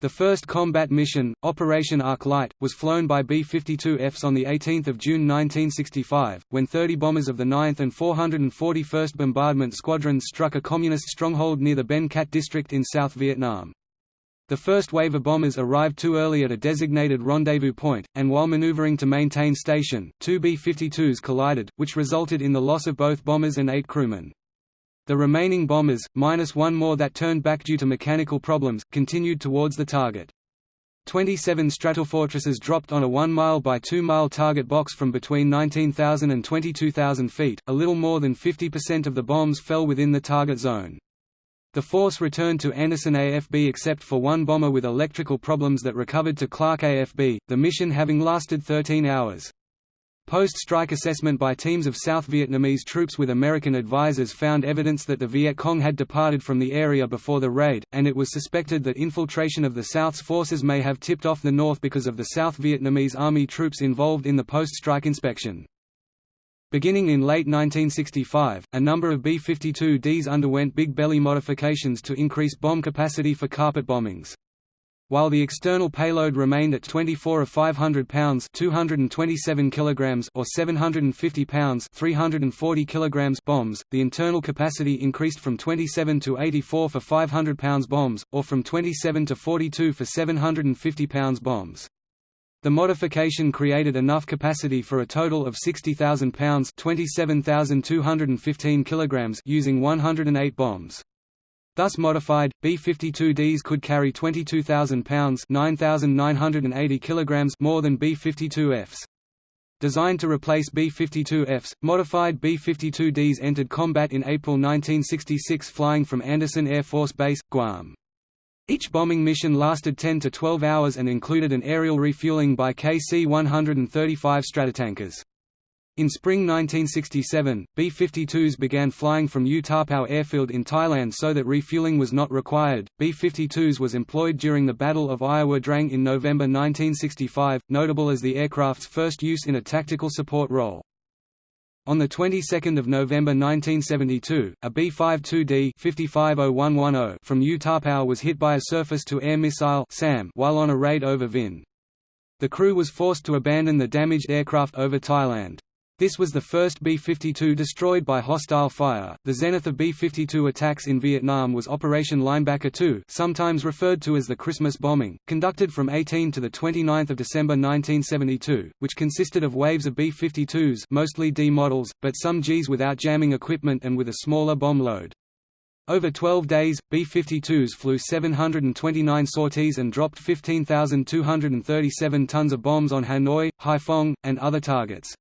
The first combat mission, Operation Arc Light, was flown by B-52Fs on 18 June 1965, when 30 bombers of the 9th and 441st Bombardment Squadrons struck a communist stronghold near the Ben Cat district in South Vietnam. The first wave of bombers arrived too early at a designated rendezvous point, and while maneuvering to maintain station, two B-52s collided, which resulted in the loss of both bombers and eight crewmen. The remaining bombers, minus one more that turned back due to mechanical problems, continued towards the target. 27 Stratofortresses dropped on a 1 mile by 2 mile target box from between 19,000 and 22,000 feet, a little more than 50% of the bombs fell within the target zone. The force returned to Andersen AFB except for one bomber with electrical problems that recovered to Clark AFB, the mission having lasted 13 hours. Post-strike assessment by teams of South Vietnamese troops with American advisors found evidence that the Viet Cong had departed from the area before the raid, and it was suspected that infiltration of the South's forces may have tipped off the North because of the South Vietnamese Army troops involved in the post-strike inspection. Beginning in late 1965, a number of B-52Ds underwent big belly modifications to increase bomb capacity for carpet bombings. While the external payload remained at 24 of 500 pounds 227 kilograms or 750 pounds 340 kilograms bombs, the internal capacity increased from 27 to 84 for 500 pounds bombs, or from 27 to 42 for 750 pounds bombs. The modification created enough capacity for a total of 60,000 pounds 27,215 kilograms using 108 bombs. Thus modified, B-52Ds could carry 22,000 pounds 9,980 kilograms more than B-52Fs. Designed to replace B-52Fs, modified B-52Ds entered combat in April 1966 flying from Andersen Air Force Base, Guam. Each bombing mission lasted 10 to 12 hours and included an aerial refueling by KC-135 Stratotankers. In spring 1967, B-52s began flying from U Tapao Airfield in Thailand so that refueling was not required. B-52s was employed during the Battle of Ia Drang in November 1965, notable as the aircraft's first use in a tactical support role. On the 22nd of November 1972, a B-52D 550110 from U Tapao was hit by a surface-to-air missile SAM while on a raid over Vinh. The crew was forced to abandon the damaged aircraft over Thailand. This was the first B-52 destroyed by hostile fire. The zenith of B-52 attacks in Vietnam was Operation Linebacker 2, sometimes referred to as the Christmas bombing, conducted from 18 to the 29th of December 1972, which consisted of waves of B-52s, mostly D models, but some Gs without jamming equipment and with a smaller bomb load. Over 12 days, B-52s flew 729 sorties and dropped 15,237 tons of bombs on Hanoi, Haiphong, and other targets.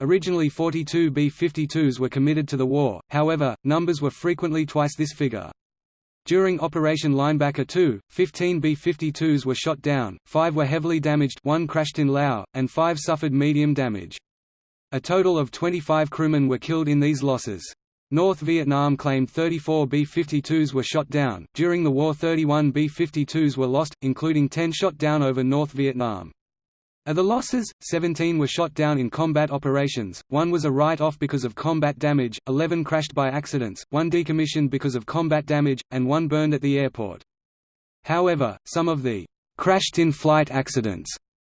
Originally 42 B-52s were committed to the war, however, numbers were frequently twice this figure. During Operation Linebacker 2, 15 B-52s were shot down, 5 were heavily damaged one crashed in Laos, and 5 suffered medium damage. A total of 25 crewmen were killed in these losses. North Vietnam claimed 34 B-52s were shot down. During the war 31 B-52s were lost, including 10 shot down over North Vietnam. Of the losses, 17 were shot down in combat operations, one was a write-off because of combat damage, 11 crashed by accidents, one decommissioned because of combat damage, and one burned at the airport. However, some of the crashed in flight accidents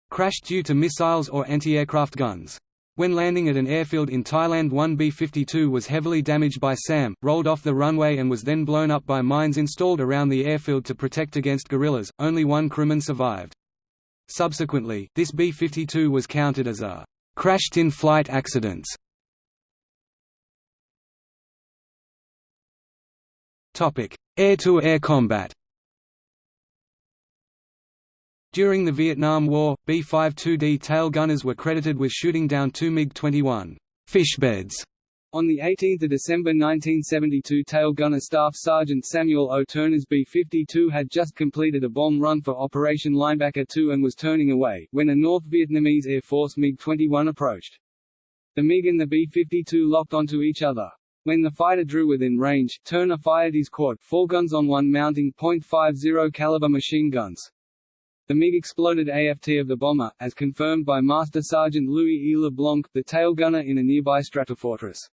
crashed due to missiles or anti-aircraft guns. When landing at an airfield in Thailand one B-52 was heavily damaged by SAM, rolled off the runway and was then blown up by mines installed around the airfield to protect against guerrillas, only one crewman survived. Subsequently, this B-52 was counted as a «crashed in flight accidents». Air-to-air -air combat During the Vietnam War, B-52D tail gunners were credited with shooting down two MiG-21 «fishbeds» On 18 December 1972 tail gunner Staff Sergeant Samuel O. Turner's B-52 had just completed a bomb run for Operation Linebacker 2 and was turning away, when a North Vietnamese Air Force MiG-21 approached. The MiG and the B-52 locked onto each other. When the fighter drew within range, Turner fired his quad, four guns on one mounting .50 caliber machine guns. The MiG exploded AFT of the bomber, as confirmed by Master Sergeant Louis E. LeBlanc, the tail gunner in a nearby stratofortress.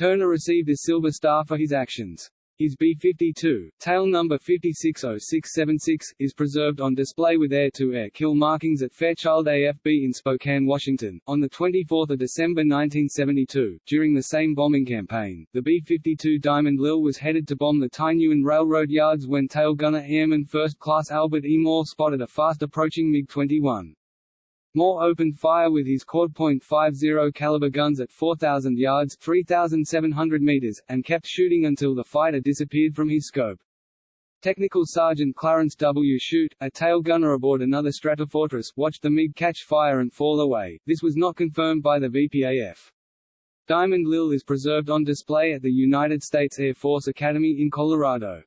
Turner received a Silver Star for his actions. His B-52, tail number 560676, is preserved on display with air-to-air -air kill markings at Fairchild AFB in Spokane, Washington. On 24 December 1972, during the same bombing campaign, the B-52 Diamond Lil was headed to bomb the Thai Nguyen Railroad yards when tail gunner Airman First Class Albert E. Moore spotted a fast-approaching MiG-21. Moore opened fire with his quad .50 caliber guns at 4,000 yards 3,700 meters, and kept shooting until the fighter disappeared from his scope. Technical Sergeant Clarence W. Shute, a tail gunner aboard another Stratofortress, watched the MiG catch fire and fall away. This was not confirmed by the VPAF. Diamond Lil is preserved on display at the United States Air Force Academy in Colorado.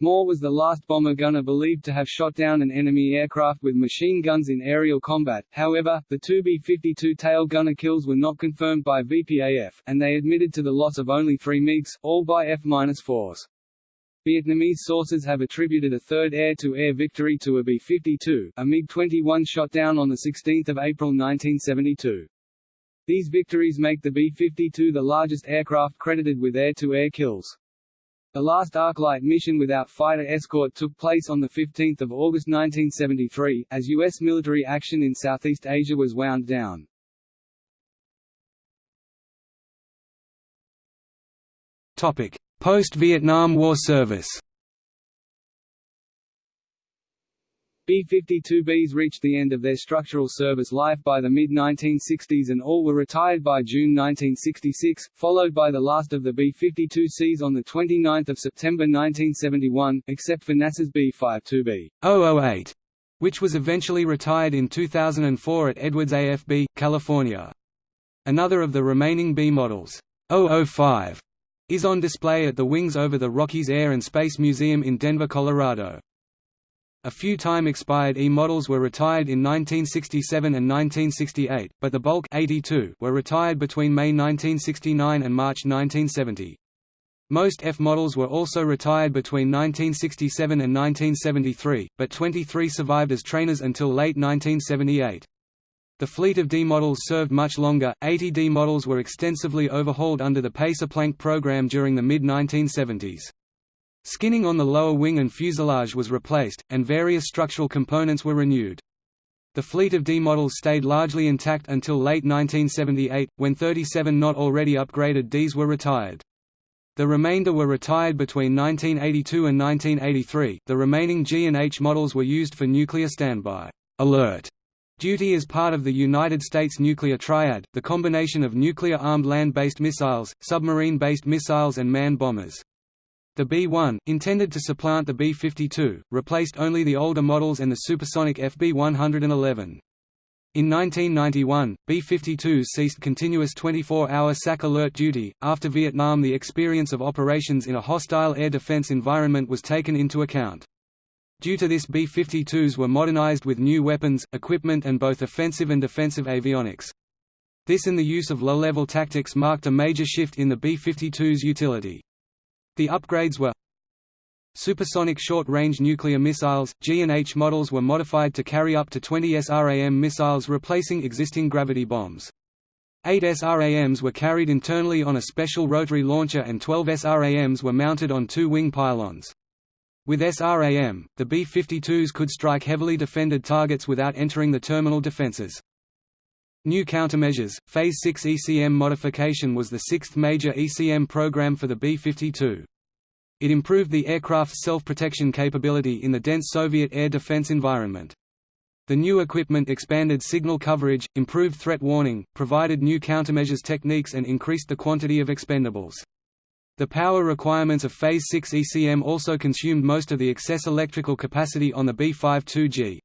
Moore was the last bomber gunner believed to have shot down an enemy aircraft with machine guns in aerial combat, however, the two B-52 tail gunner kills were not confirmed by VPAF, and they admitted to the loss of only three MiGs, all by F-4s. Vietnamese sources have attributed a third air-to-air -air victory to a B-52, a MiG-21 shot down on 16 April 1972. These victories make the B-52 the largest aircraft credited with air-to-air -air kills. The last Arclight mission without fighter escort took place on 15 August 1973, as U.S. military action in Southeast Asia was wound down. Post-Vietnam War service B-52Bs reached the end of their structural service life by the mid-1960s and all were retired by June 1966, followed by the last of the B-52Cs on 29 September 1971, except for NASA's B-52B 008, which was eventually retired in 2004 at Edwards AFB, California. Another of the remaining B models, 005, is on display at the wings over the Rockies Air and Space Museum in Denver, Colorado. A few time expired E models were retired in 1967 and 1968, but the bulk 82 were retired between May 1969 and March 1970. Most F models were also retired between 1967 and 1973, but 23 survived as trainers until late 1978. The fleet of D models served much longer. 80 D models were extensively overhauled under the Pacer Plank program during the mid 1970s. Skinning on the lower wing and fuselage was replaced, and various structural components were renewed. The fleet of D models stayed largely intact until late 1978, when 37 not already upgraded Ds were retired. The remainder were retired between 1982 and 1983. The remaining G and H models were used for nuclear standby alert duty as part of the United States nuclear triad, the combination of nuclear-armed land-based missiles, submarine-based missiles and manned bombers. The B-1, intended to supplant the B-52, replaced only the older models and the supersonic FB-111. In 1991, B-52s ceased continuous 24-hour SAC alert duty. After Vietnam the experience of operations in a hostile air defense environment was taken into account. Due to this B-52s were modernized with new weapons, equipment and both offensive and defensive avionics. This and the use of low-level tactics marked a major shift in the B-52's utility. The upgrades were Supersonic short-range nuclear missiles, G and H models were modified to carry up to 20 SRAM missiles replacing existing gravity bombs. Eight SRAMs were carried internally on a special rotary launcher and 12 SRAMs were mounted on two wing pylons. With SRAM, the B-52s could strike heavily defended targets without entering the terminal defenses. New countermeasures, Phase 6 ECM modification was the sixth major ECM program for the B-52. It improved the aircraft's self-protection capability in the dense Soviet air defense environment. The new equipment expanded signal coverage, improved threat warning, provided new countermeasures techniques and increased the quantity of expendables. The power requirements of Phase 6 ECM also consumed most of the excess electrical capacity on the B-52G.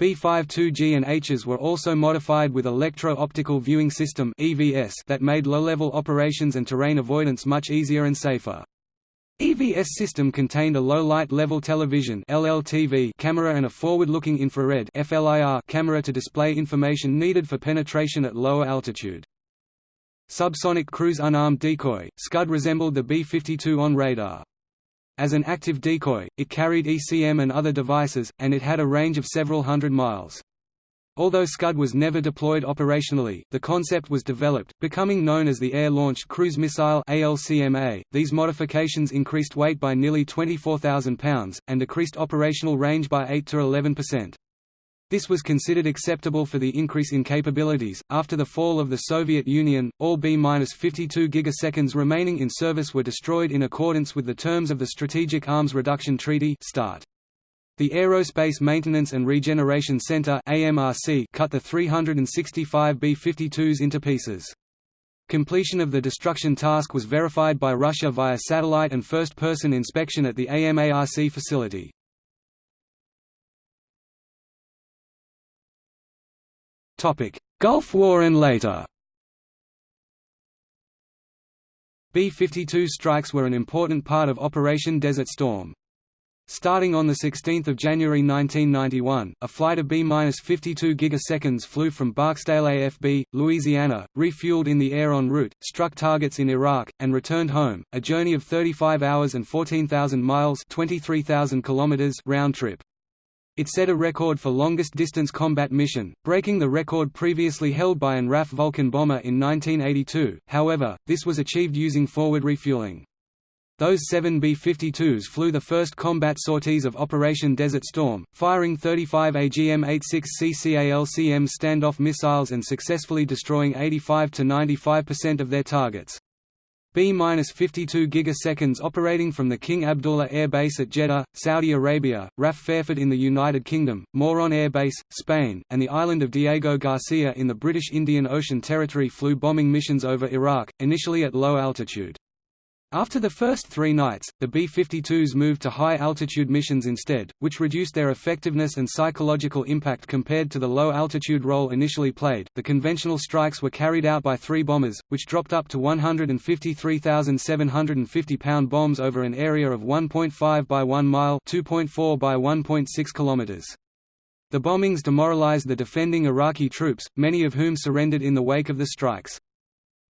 B-52G and Hs were also modified with electro-optical viewing system that made low-level operations and terrain avoidance much easier and safer. EVS system contained a low-light level television (LLTV) camera and a forward-looking infrared (FLIR) camera to display information needed for penetration at lower altitude. Subsonic cruise unarmed decoy, Scud resembled the B-52 on radar. As an active decoy, it carried ECM and other devices, and it had a range of several hundred miles. Although Scud was never deployed operationally, the concept was developed, becoming known as the Air-Launched Cruise Missile ALCMA. .These modifications increased weight by nearly 24,000 pounds, and decreased operational range by 8 to 11%. This was considered acceptable for the increase in capabilities. After the fall of the Soviet Union, all B-52 gigaseconds remaining in service were destroyed in accordance with the terms of the Strategic Arms Reduction Treaty (START). The Aerospace Maintenance and Regeneration Center (AMARC) cut the 365 B-52s into pieces. Completion of the destruction task was verified by Russia via satellite and first-person inspection at the AMARC facility. Gulf War and later B-52 strikes were an important part of Operation Desert Storm. Starting on 16 January 1991, a flight of B-52 gigaseconds flew from Barksdale AFB, Louisiana, refueled in the air en route, struck targets in Iraq, and returned home, a journey of 35 hours and 14,000 miles 23,000 kilometers round trip. It set a record for longest distance combat mission, breaking the record previously held by an RAF Vulcan bomber in 1982, however, this was achieved using forward refueling. Those seven B-52s flew the first combat sorties of Operation Desert Storm, firing 35 AGM-86 CCALCM standoff missiles and successfully destroying 85 to 95% of their targets. B-52 gigaseconds operating from the King Abdullah Air Base at Jeddah, Saudi Arabia, RAF Fairford in the United Kingdom, Moron Air Base, Spain, and the island of Diego Garcia in the British Indian Ocean Territory flew bombing missions over Iraq, initially at low altitude. After the first three nights, the B-52s moved to high-altitude missions instead, which reduced their effectiveness and psychological impact compared to the low-altitude role initially played. The conventional strikes were carried out by three bombers, which dropped up to 153,750-pound bombs over an area of 1.5 by 1 mile (2.4 by 1.6 kilometers). The bombings demoralized the defending Iraqi troops, many of whom surrendered in the wake of the strikes.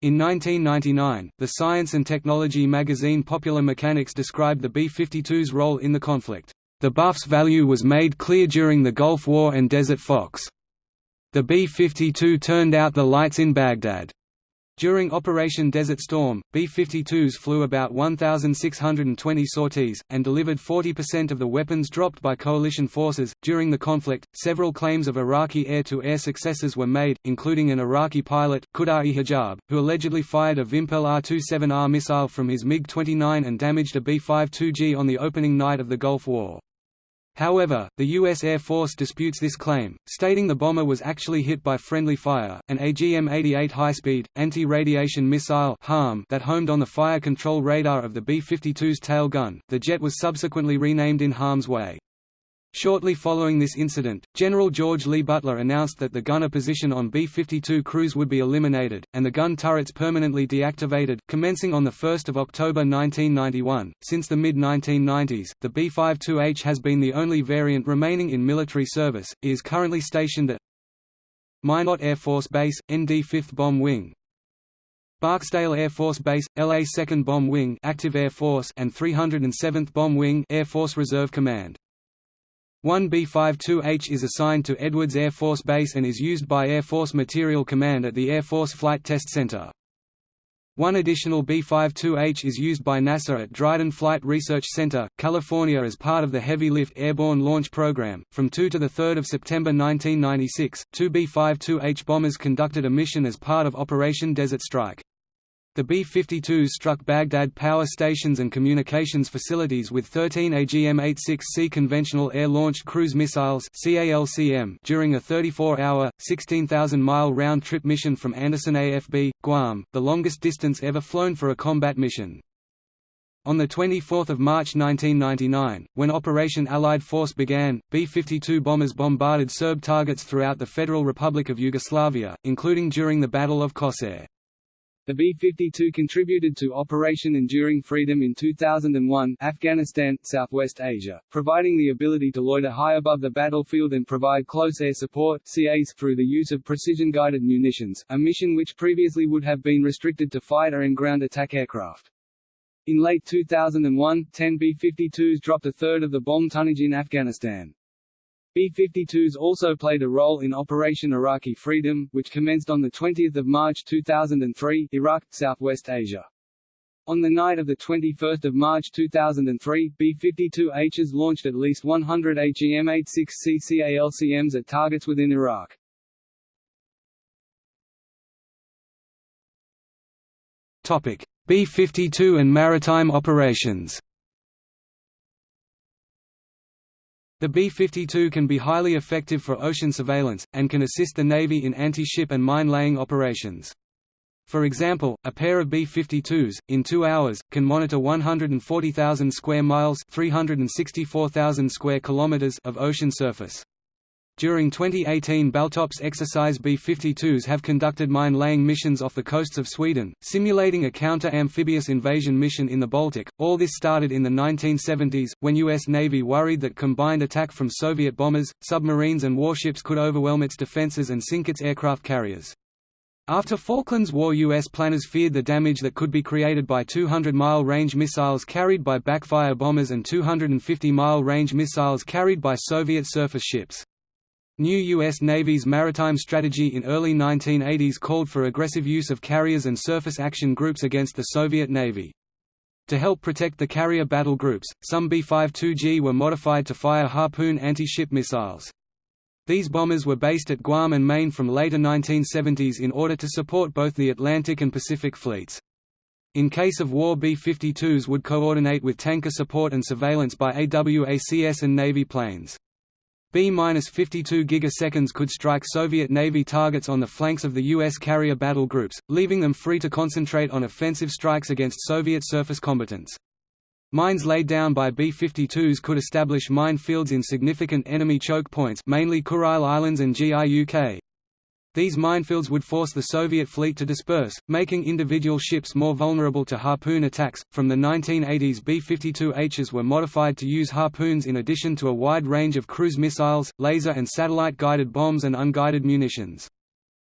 In 1999, the science and technology magazine Popular Mechanics described the B-52's role in the conflict. The Buff's value was made clear during the Gulf War and Desert Fox. The B-52 turned out the lights in Baghdad. During Operation Desert Storm, B-52s flew about 1,620 sorties, and delivered 40% of the weapons dropped by coalition forces. During the conflict, several claims of Iraqi air-to-air -air successes were made, including an Iraqi pilot, Khudai Hijab, who allegedly fired a Vimpel R-27R missile from his MiG-29 and damaged a B-52G on the opening night of the Gulf War. However, the U.S. Air Force disputes this claim, stating the bomber was actually hit by friendly fire. An AGM-88 high-speed, anti-radiation missile harm that homed on the fire control radar of the B-52's tail gun, the jet was subsequently renamed in harm's way. Shortly following this incident, General George Lee Butler announced that the gunner position on B-52 crews would be eliminated, and the gun turrets permanently deactivated, commencing on 1 October 1991. Since the mid-1990s, the B-52H has been the only variant remaining in military service. It is currently stationed at Minot Air Force Base, ND 5th Bomb Wing, Barksdale Air Force Base, LA 2nd Bomb Wing Active Air Force and 307th Bomb Wing Air Force Reserve Command. One B-52H is assigned to Edwards Air Force Base and is used by Air Force Material Command at the Air Force Flight Test Center. One additional B-52H is used by NASA at Dryden Flight Research Center, California as part of the Heavy Lift Airborne Launch Program. From 2 to 3 September 1996, two B-52H bombers conducted a mission as part of Operation Desert Strike. The B-52s struck Baghdad power stations and communications facilities with 13 AGM-86C conventional air-launched cruise missiles during a 34-hour, 16,000-mile round-trip mission from Andersen AFB, Guam, the longest distance ever flown for a combat mission. On 24 March 1999, when Operation Allied Force began, B-52 bombers bombarded Serb targets throughout the Federal Republic of Yugoslavia, including during the Battle of Košare. The B-52 contributed to Operation Enduring Freedom in 2001 Afghanistan, Southwest Asia, providing the ability to loiter high above the battlefield and provide close air support CAS through the use of precision-guided munitions, a mission which previously would have been restricted to fighter and ground attack aircraft. In late 2001, 10 B-52s dropped a third of the bomb tonnage in Afghanistan. B-52s also played a role in Operation Iraqi Freedom, which commenced on 20 March 2003 Iraq, Southwest Asia. On the night of 21 March 2003, B-52Hs launched at least 100 AGM-86 CCALCMs at targets within Iraq. B-52 and maritime operations The B-52 can be highly effective for ocean surveillance, and can assist the Navy in anti-ship and mine-laying operations. For example, a pair of B-52s, in two hours, can monitor 140,000 square miles 364,000 square kilometers of ocean surface. During 2018 Baltops exercise B-52s have conducted mine-laying missions off the coasts of Sweden, simulating a counter-amphibious invasion mission in the Baltic. All this started in the 1970s, when U.S. Navy worried that combined attack from Soviet bombers, submarines and warships could overwhelm its defenses and sink its aircraft carriers. After Falklands War U.S. planners feared the damage that could be created by 200-mile range missiles carried by backfire bombers and 250-mile range missiles carried by Soviet surface ships. New U.S. Navy's maritime strategy in early 1980s called for aggressive use of carriers and surface action groups against the Soviet Navy. To help protect the carrier battle groups, some B-52G were modified to fire Harpoon anti-ship missiles. These bombers were based at Guam and Maine from later 1970s in order to support both the Atlantic and Pacific fleets. In case of war B-52s would coordinate with tanker support and surveillance by AWACS and Navy planes. B-52 gigaseconds could strike Soviet Navy targets on the flanks of the U.S. carrier battle groups, leaving them free to concentrate on offensive strikes against Soviet surface combatants. Mines laid down by B-52s could establish minefields in significant enemy choke points mainly Kuril Islands and GIUK. These minefields would force the Soviet fleet to disperse, making individual ships more vulnerable to harpoon attacks. From the 1980s, B 52Hs were modified to use harpoons in addition to a wide range of cruise missiles, laser and satellite guided bombs, and unguided munitions.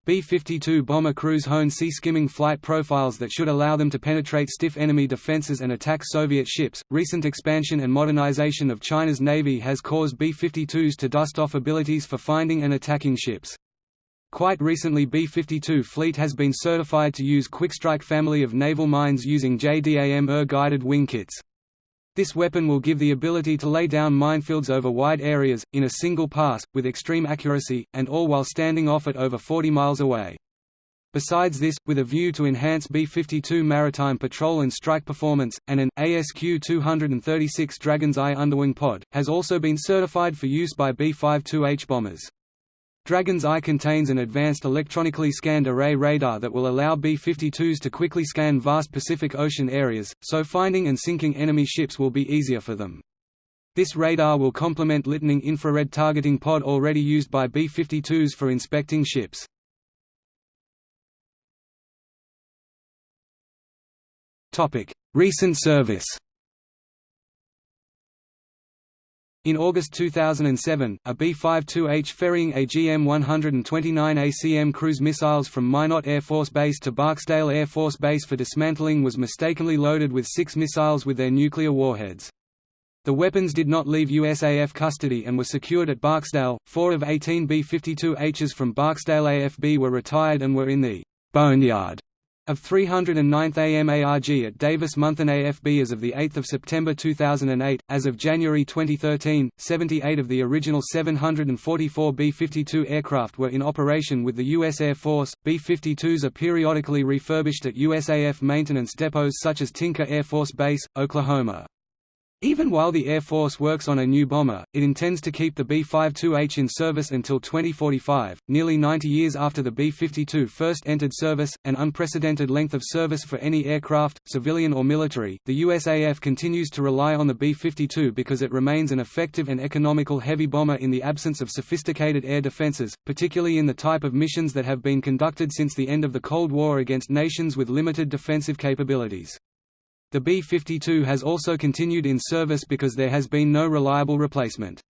B-52 bomber crews hone sea-skimming flight profiles that should allow them to penetrate stiff enemy defenses and attack Soviet ships. Recent expansion and modernization of China's navy has caused B-52s to dust off abilities for finding and attacking ships. Quite recently B-52 fleet has been certified to use Quickstrike family of naval mines using JDAM-ER guided wing kits. This weapon will give the ability to lay down minefields over wide areas, in a single pass, with extreme accuracy, and all while standing off at over 40 miles away. Besides this, with a view to enhance B-52 maritime patrol and strike performance, and an ASQ-236 Dragon's Eye underwing pod, has also been certified for use by B-52H bombers. Dragon's Eye contains an advanced electronically scanned array radar that will allow B-52s to quickly scan vast Pacific Ocean areas, so finding and sinking enemy ships will be easier for them. This radar will complement Litening infrared targeting pod already used by B-52s for inspecting ships. Recent service In August 2007, a B-52H ferrying AGM-129 ACM cruise missiles from Minot Air Force Base to Barksdale Air Force Base for dismantling was mistakenly loaded with six missiles with their nuclear warheads. The weapons did not leave USAF custody and were secured at Barksdale. Four of 18 B-52Hs from Barksdale AFB were retired and were in the boneyard of 309th AMARG at Davis-Monthan AFB as of 8 September 2008, as of January 2013, 78 of the original 744 B-52 aircraft were in operation with the U.S. Air Force. B-52s are periodically refurbished at USAF maintenance depots such as Tinker Air Force Base, Oklahoma. Even while the Air Force works on a new bomber, it intends to keep the B-52H in service until 2045, nearly 90 years after the B-52 first entered service, an unprecedented length of service for any aircraft, civilian or military. The USAF continues to rely on the B-52 because it remains an effective and economical heavy bomber in the absence of sophisticated air defenses, particularly in the type of missions that have been conducted since the end of the Cold War against nations with limited defensive capabilities. The B-52 has also continued in service because there has been no reliable replacement.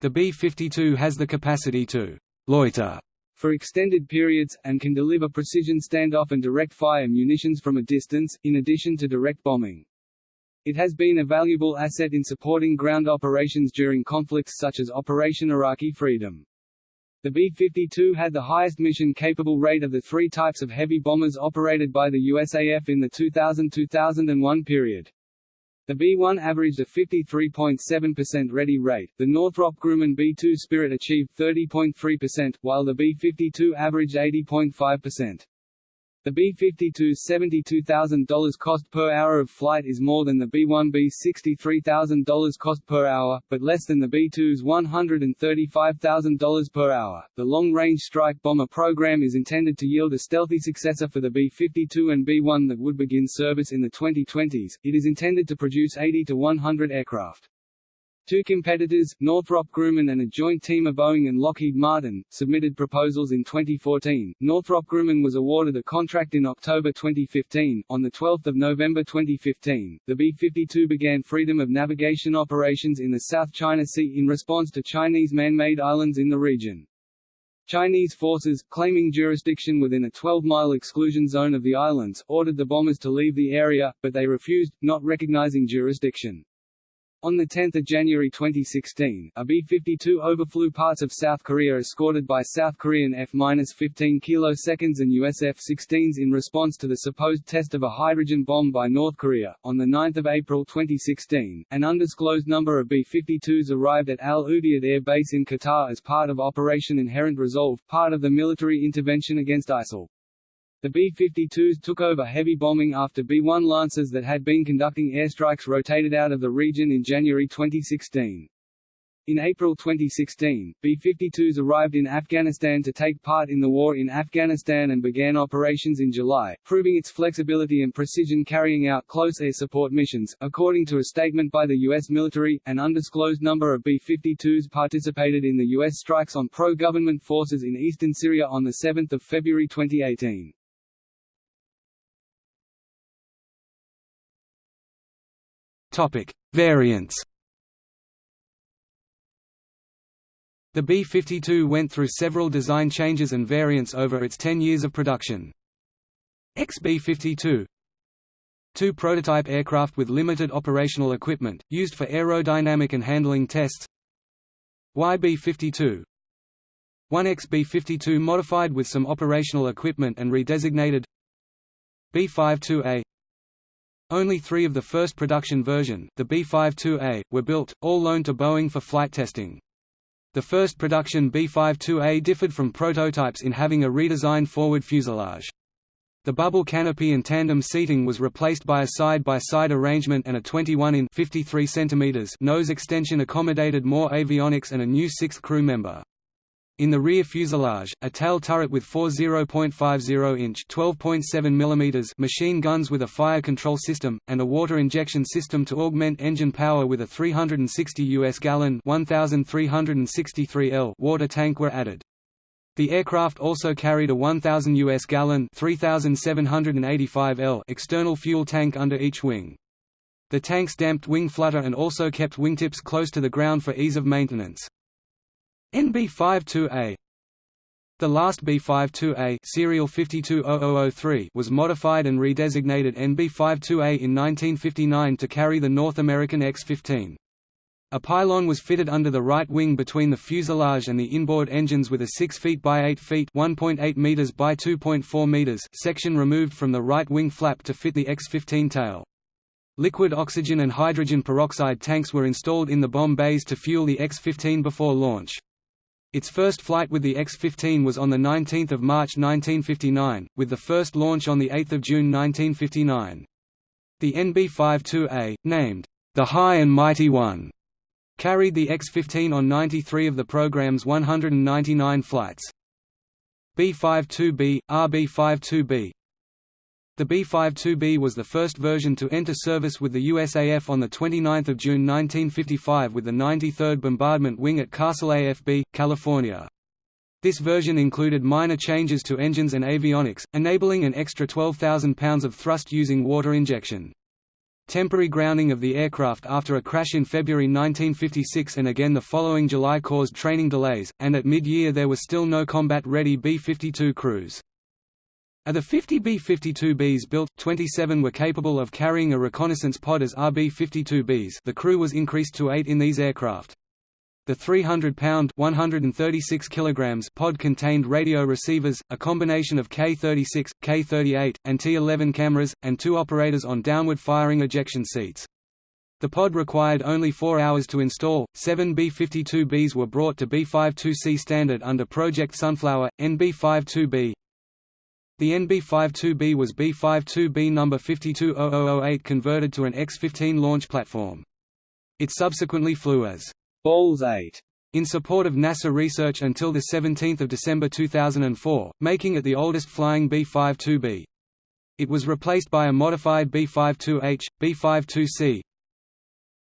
The B-52 has the capacity to «loiter» for extended periods, and can deliver precision standoff and direct fire munitions from a distance, in addition to direct bombing. It has been a valuable asset in supporting ground operations during conflicts such as Operation Iraqi Freedom. The B-52 had the highest mission-capable rate of the three types of heavy bombers operated by the USAF in the 2000–2001 period. The B-1 averaged a 53.7% ready rate, the Northrop Grumman B-2 Spirit achieved 30.3%, while the B-52 averaged 80.5%. The B-52's $72,000 cost per hour of flight is more than the B-1B's $63,000 cost per hour, but less than the B-2's $135,000 per hour. The Long-Range Strike Bomber program is intended to yield a stealthy successor for the B-52 and B-1 that would begin service in the 2020s. It is intended to produce 80 to 100 aircraft. Two competitors, Northrop Grumman and a joint team of Boeing and Lockheed Martin, submitted proposals in 2014. Northrop Grumman was awarded a contract in October 2015. On the 12th of November 2015, the B-52 began freedom of navigation operations in the South China Sea in response to Chinese man-made islands in the region. Chinese forces, claiming jurisdiction within a 12-mile exclusion zone of the islands, ordered the bombers to leave the area, but they refused, not recognizing jurisdiction. On 10 January 2016, a B-52 overflew parts of South Korea escorted by South Korean F-15 kiloseconds and US F-16s in response to the supposed test of a hydrogen bomb by North Korea. On 9 April 2016, an undisclosed number of B-52s arrived at Al Udeid Air Base in Qatar as part of Operation Inherent Resolve, part of the military intervention against ISIL. The B-52s took over heavy bombing after B-1 Lancers that had been conducting airstrikes rotated out of the region in January 2016. In April 2016, B-52s arrived in Afghanistan to take part in the war in Afghanistan and began operations in July, proving its flexibility and precision carrying out close air support missions. According to a statement by the U.S. military, an undisclosed number of B-52s participated in the U.S. strikes on pro-government forces in eastern Syria on 7 February 2018. Topic: Variants. The B-52 went through several design changes and variants over its 10 years of production. XB-52 Two prototype aircraft with limited operational equipment, used for aerodynamic and handling tests YB-52 One XB-52 modified with some operational equipment and redesignated B-52A only three of the first production version, the B-52A, were built, all loaned to Boeing for flight testing. The first production B-52A differed from prototypes in having a redesigned forward fuselage. The bubble canopy and tandem seating was replaced by a side-by-side -side arrangement and a 21 in 53 cm nose extension accommodated more avionics and a new sixth crew member. In the rear fuselage, a tail turret with four 0.50-inch (12.7 mm) machine guns with a fire control system, and a water injection system to augment engine power with a 360 US gallon (1,363 L) water tank were added. The aircraft also carried a 1,000 US gallon (3,785 L) external fuel tank under each wing. The tanks damped wing flutter and also kept wingtips close to the ground for ease of maintenance. NB52A The last B52A serial 520003 was modified and redesignated NB52A in 1959 to carry the North American X-15. A pylon was fitted under the right wing between the fuselage and the inboard engines with a 6 feet by 8 feet (1.8 meters by 2.4 meters) section removed from the right wing flap to fit the X-15 tail. Liquid oxygen and hydrogen peroxide tanks were installed in the bomb bays to fuel the X-15 before launch. Its first flight with the X-15 was on 19 March 1959, with the first launch on 8 June 1959. The NB-52A, named, "...the High and Mighty One", carried the X-15 on 93 of the program's 199 flights. B-52B, RB-52B, the B-52B was the first version to enter service with the USAF on 29 June 1955 with the 93rd Bombardment Wing at Castle AFB, California. This version included minor changes to engines and avionics, enabling an extra 12,000 pounds of thrust using water injection. Temporary grounding of the aircraft after a crash in February 1956 and again the following July caused training delays, and at mid-year there was still no combat-ready B-52 crews. Of the 50 B-52Bs built, 27 were capable of carrying a reconnaissance pod as RB-52Bs the crew was increased to eight in these aircraft. The 300-pound (136 kilograms) pod contained radio receivers, a combination of K-36, K-38, and T-11 cameras, and two operators on downward-firing ejection seats. The pod required only four hours to install. Seven B-52Bs were brought to B-52C standard under Project Sunflower, NB-52B, the NB-52B was B-52B number 520008 converted to an X-15 launch platform. It subsequently flew as Balls 8 in support of NASA research until 17 December 2004, making it the oldest flying B-52B. It was replaced by a modified B-52H, B-52C,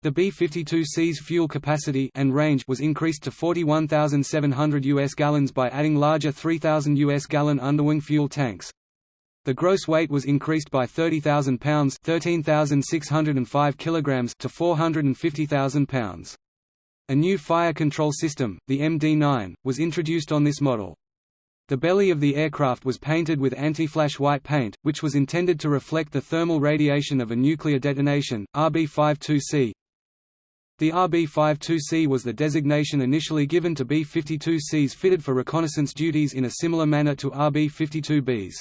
The B-52C's fuel capacity and range was increased to 41,700 US gallons by adding larger 3,000 US gallon underwing fuel tanks. The gross weight was increased by 30,000 pounds (13,605 kilograms) to 450,000 pounds. A new fire control system, the MD-9, was introduced on this model. The belly of the aircraft was painted with anti-flash white paint, which was intended to reflect the thermal radiation of a nuclear detonation. RB-52C The RB-52C was the designation initially given to B-52Cs fitted for reconnaissance duties in a similar manner to RB-52Bs.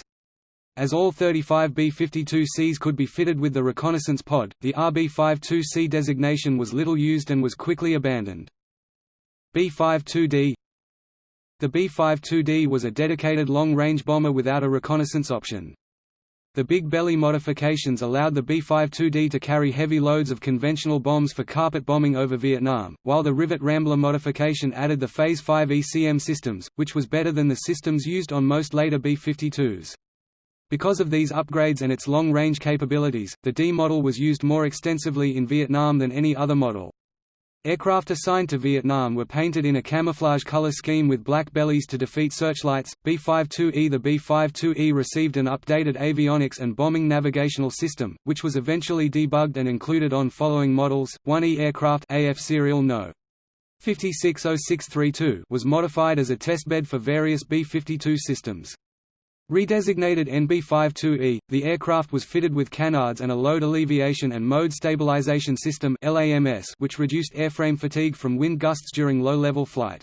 As all 35 B-52Cs could be fitted with the reconnaissance pod, the RB-52C designation was little used and was quickly abandoned. B-52D The B-52D was a dedicated long-range bomber without a reconnaissance option. The big belly modifications allowed the B-52D to carry heavy loads of conventional bombs for carpet bombing over Vietnam, while the Rivet Rambler modification added the Phase 5 ECM systems, which was better than the systems used on most later B-52s. Because of these upgrades and its long-range capabilities, the D model was used more extensively in Vietnam than any other model. Aircraft assigned to Vietnam were painted in a camouflage color scheme with black bellies to defeat searchlights. B-52E The B-52E received an updated avionics and bombing navigational system, which was eventually debugged and included on following models: 1E aircraft AF serial No. 560632 was modified as a testbed for various B-52 systems. Redesignated NB-52E, the aircraft was fitted with canards and a load alleviation and mode stabilization system which reduced airframe fatigue from wind gusts during low-level flight.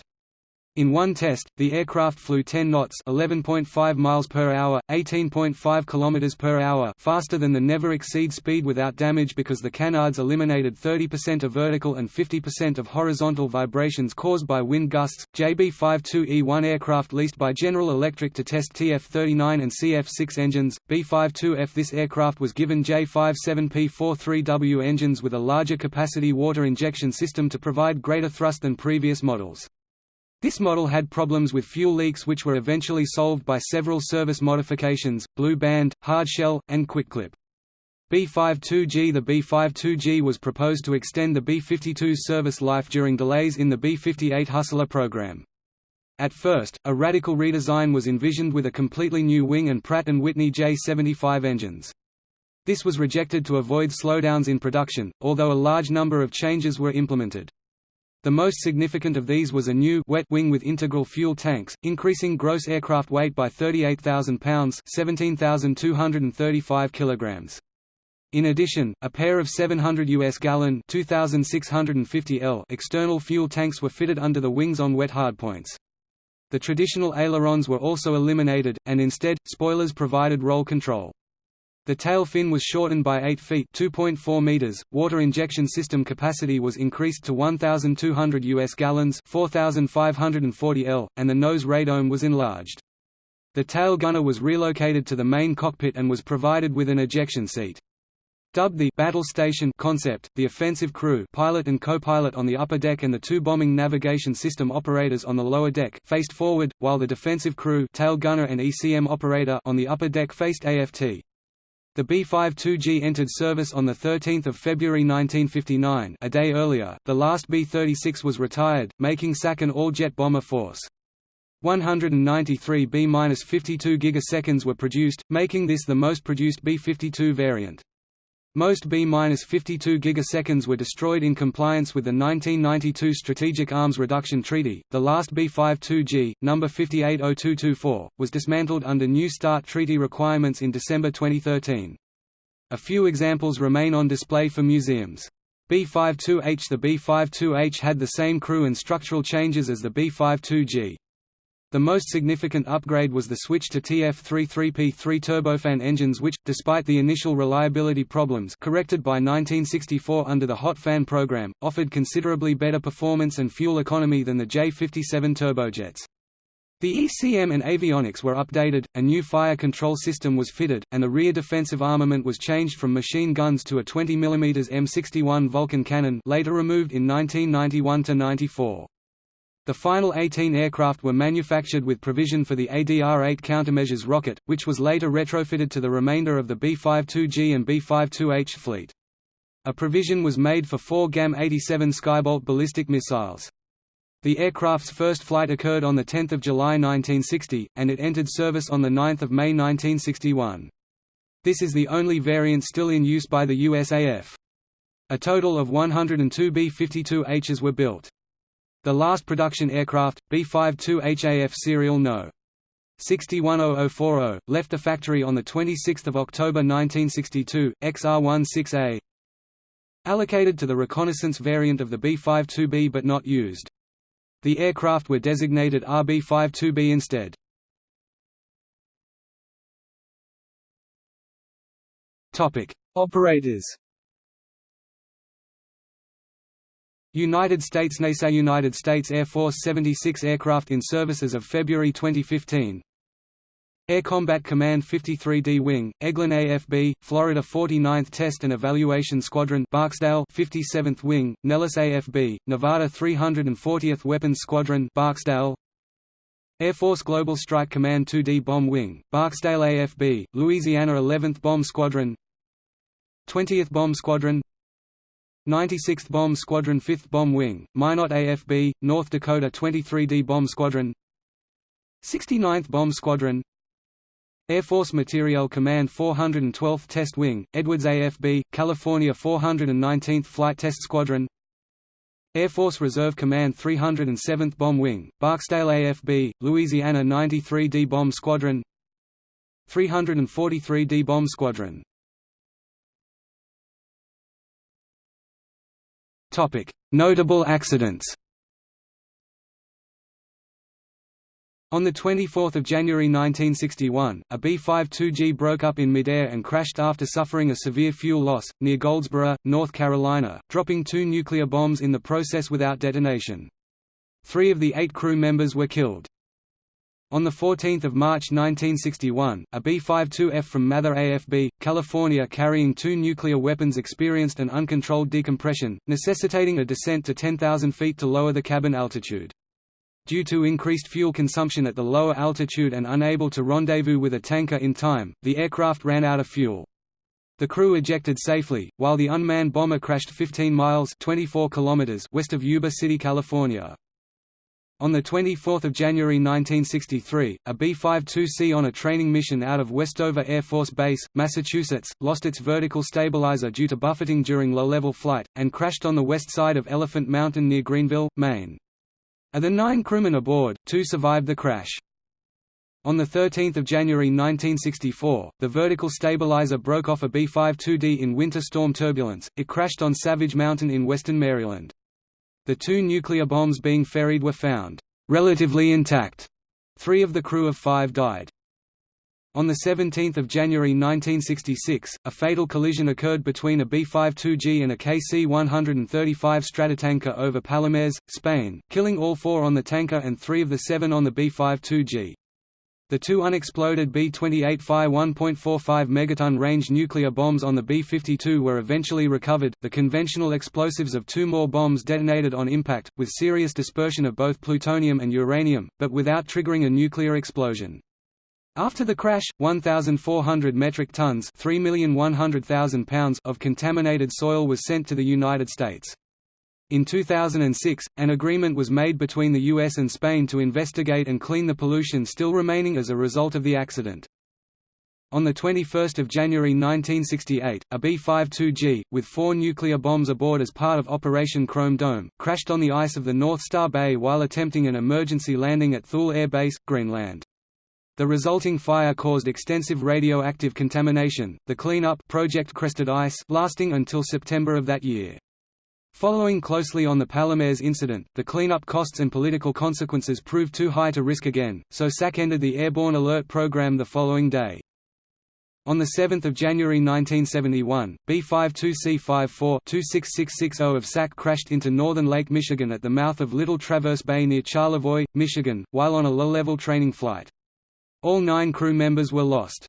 In one test, the aircraft flew 10 knots (11.5 miles per hour, 18.5 kilometers per hour) faster than the never exceed speed without damage because the canards eliminated 30% of vertical and 50% of horizontal vibrations caused by wind gusts. JB-52E-1 aircraft leased by General Electric to test TF-39 and CF-6 engines. B-52F This aircraft was given J-57P-43W engines with a larger capacity water injection system to provide greater thrust than previous models. This model had problems with fuel leaks which were eventually solved by several service modifications, Blue Band, Hardshell, and Quick-Clip. B-52G The B-52G was proposed to extend the B-52's service life during delays in the B-58 Hustler program. At first, a radical redesign was envisioned with a completely new wing and Pratt & Whitney J75 engines. This was rejected to avoid slowdowns in production, although a large number of changes were implemented. The most significant of these was a new wet wing with integral fuel tanks, increasing gross aircraft weight by 38,000 pounds (17,235 kilograms). In addition, a pair of 700 US gallon 2650 L external fuel tanks were fitted under the wings on wet hardpoints. The traditional ailerons were also eliminated, and instead, spoilers provided roll control. The tail fin was shortened by 8 feet (2.4 meters). Water injection system capacity was increased to 1,200 US gallons (4,540 L), and the nose radome was enlarged. The tail gunner was relocated to the main cockpit and was provided with an ejection seat. Dubbed the «battle station» concept, the offensive crew pilot and co-pilot on the upper deck and the two bombing navigation system operators on the lower deck faced forward, while the defensive crew tail gunner and ECM operator on the upper deck faced AFT. The B-52G entered service on 13 February 1959 a day earlier, the last B-36 was retired, making SAC an all-jet bomber force. 193 B-52 gigaseconds were produced, making this the most produced B-52 variant. Most B-52 gigaseconds were destroyed in compliance with the 1992 Strategic Arms Reduction Treaty. The last B-52G, number 580224, was dismantled under New START treaty requirements in December 2013. A few examples remain on display for museums. B-52H The B-52H had the same crew and structural changes as the B-52G. The most significant upgrade was the switch to TF33P3 turbofan engines which, despite the initial reliability problems corrected by 1964 under the hot fan program, offered considerably better performance and fuel economy than the J57 turbojets. The ECM and avionics were updated, a new fire control system was fitted, and the rear defensive armament was changed from machine guns to a 20 mm M61 Vulcan cannon later removed in 1991–94. The final 18 aircraft were manufactured with provision for the ADR-8 countermeasures rocket, which was later retrofitted to the remainder of the B-52G and B-52H fleet. A provision was made for four GAM-87 Skybolt ballistic missiles. The aircraft's first flight occurred on 10 July 1960, and it entered service on 9 May 1961. This is the only variant still in use by the USAF. A total of 102 B-52Hs were built. The last production aircraft, B-52 HAF serial No. 610040, left the factory on 26 October 1962, XR-16A, Allocated to the reconnaissance variant of the B-52B but not used. The aircraft were designated RB-52B instead. Operators. United States NASA United States Air Force 76 aircraft in service as of February 2015 Air Combat Command 53D Wing, Eglin AFB, Florida 49th Test and Evaluation Squadron Barksdale 57th Wing, Nellis AFB, Nevada 340th Weapons Squadron Barksdale. Air Force Global Strike Command 2D Bomb Wing, Barksdale AFB, Louisiana 11th Bomb Squadron. 20th Bomb Squadron 96th Bomb Squadron 5th Bomb Wing, Minot AFB, North Dakota 23D Bomb Squadron. 69th Bomb Squadron. Air Force Materiel Command 412th Test Wing, Edwards AFB, California 419th Flight Test Squadron. Air Force Reserve Command 307th Bomb Wing, Barksdale AFB, Louisiana 93D Bomb Squadron. 343D Bomb Squadron Notable accidents On 24 January 1961, a B-52G broke up in midair and crashed after suffering a severe fuel loss, near Goldsboro, North Carolina, dropping two nuclear bombs in the process without detonation. Three of the eight crew members were killed. On 14 March 1961, a B-52F from Mather AFB, California carrying two nuclear weapons experienced an uncontrolled decompression, necessitating a descent to 10,000 feet to lower the cabin altitude. Due to increased fuel consumption at the lower altitude and unable to rendezvous with a tanker in time, the aircraft ran out of fuel. The crew ejected safely, while the unmanned bomber crashed 15 miles 24 kilometers west of Yuba City, California. On 24 January 1963, a B-52C on a training mission out of Westover Air Force Base, Massachusetts, lost its vertical stabilizer due to buffeting during low-level flight, and crashed on the west side of Elephant Mountain near Greenville, Maine. Of the nine crewmen aboard, two survived the crash. On 13 January 1964, the vertical stabilizer broke off a B-52D in winter storm turbulence, it crashed on Savage Mountain in western Maryland. The two nuclear bombs being ferried were found relatively intact. Three of the crew of five died. On 17 January 1966, a fatal collision occurred between a B-52G and a KC-135 Stratotanker over Palomares, Spain, killing all four on the tanker and three of the seven on the B-52G. The two unexploded B-28 Phi 1.45 megaton range nuclear bombs on the B-52 were eventually recovered. The conventional explosives of two more bombs detonated on impact, with serious dispersion of both plutonium and uranium, but without triggering a nuclear explosion. After the crash, 1,400 metric tons pounds of contaminated soil was sent to the United States. In 2006, an agreement was made between the US and Spain to investigate and clean the pollution still remaining as a result of the accident. On 21 January 1968, a B-52G, with four nuclear bombs aboard as part of Operation Chrome Dome, crashed on the ice of the North Star Bay while attempting an emergency landing at Thule Air Base, Greenland. The resulting fire caused extensive radioactive contamination, the cleanup Project Crested Ice lasting until September of that year. Following closely on the Palomares incident, the cleanup costs and political consequences proved too high to risk again, so SAC ended the Airborne Alert Program the following day. On 7 January 1971, B-52C-54-26660 of SAC crashed into northern Lake Michigan at the mouth of Little Traverse Bay near Charlevoix, Michigan, while on a low-level training flight. All nine crew members were lost.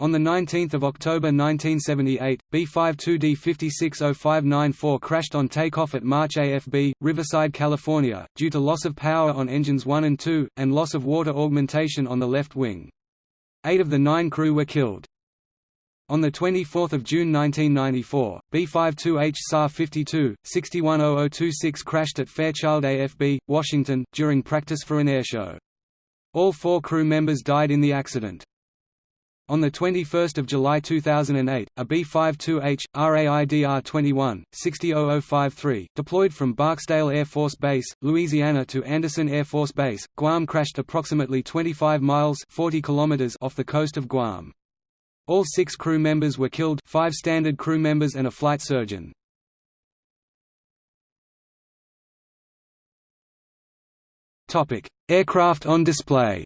On 19 October 1978, B-52D 560594 crashed on takeoff at March AFB, Riverside, California, due to loss of power on engines 1 and 2, and loss of water augmentation on the left wing. Eight of the nine crew were killed. On 24 June 1994, B-52H Czar-52, 610026 crashed at Fairchild AFB, Washington, during practice for an airshow. All four crew members died in the accident. On 21 July 2008, a B-52H, RAIDR-21, 600053, deployed from Barksdale Air Force Base, Louisiana to Andersen Air Force Base, Guam crashed approximately 25 miles 40 kilometers off the coast of Guam. All six crew members were killed five standard crew members and a flight surgeon. Aircraft on display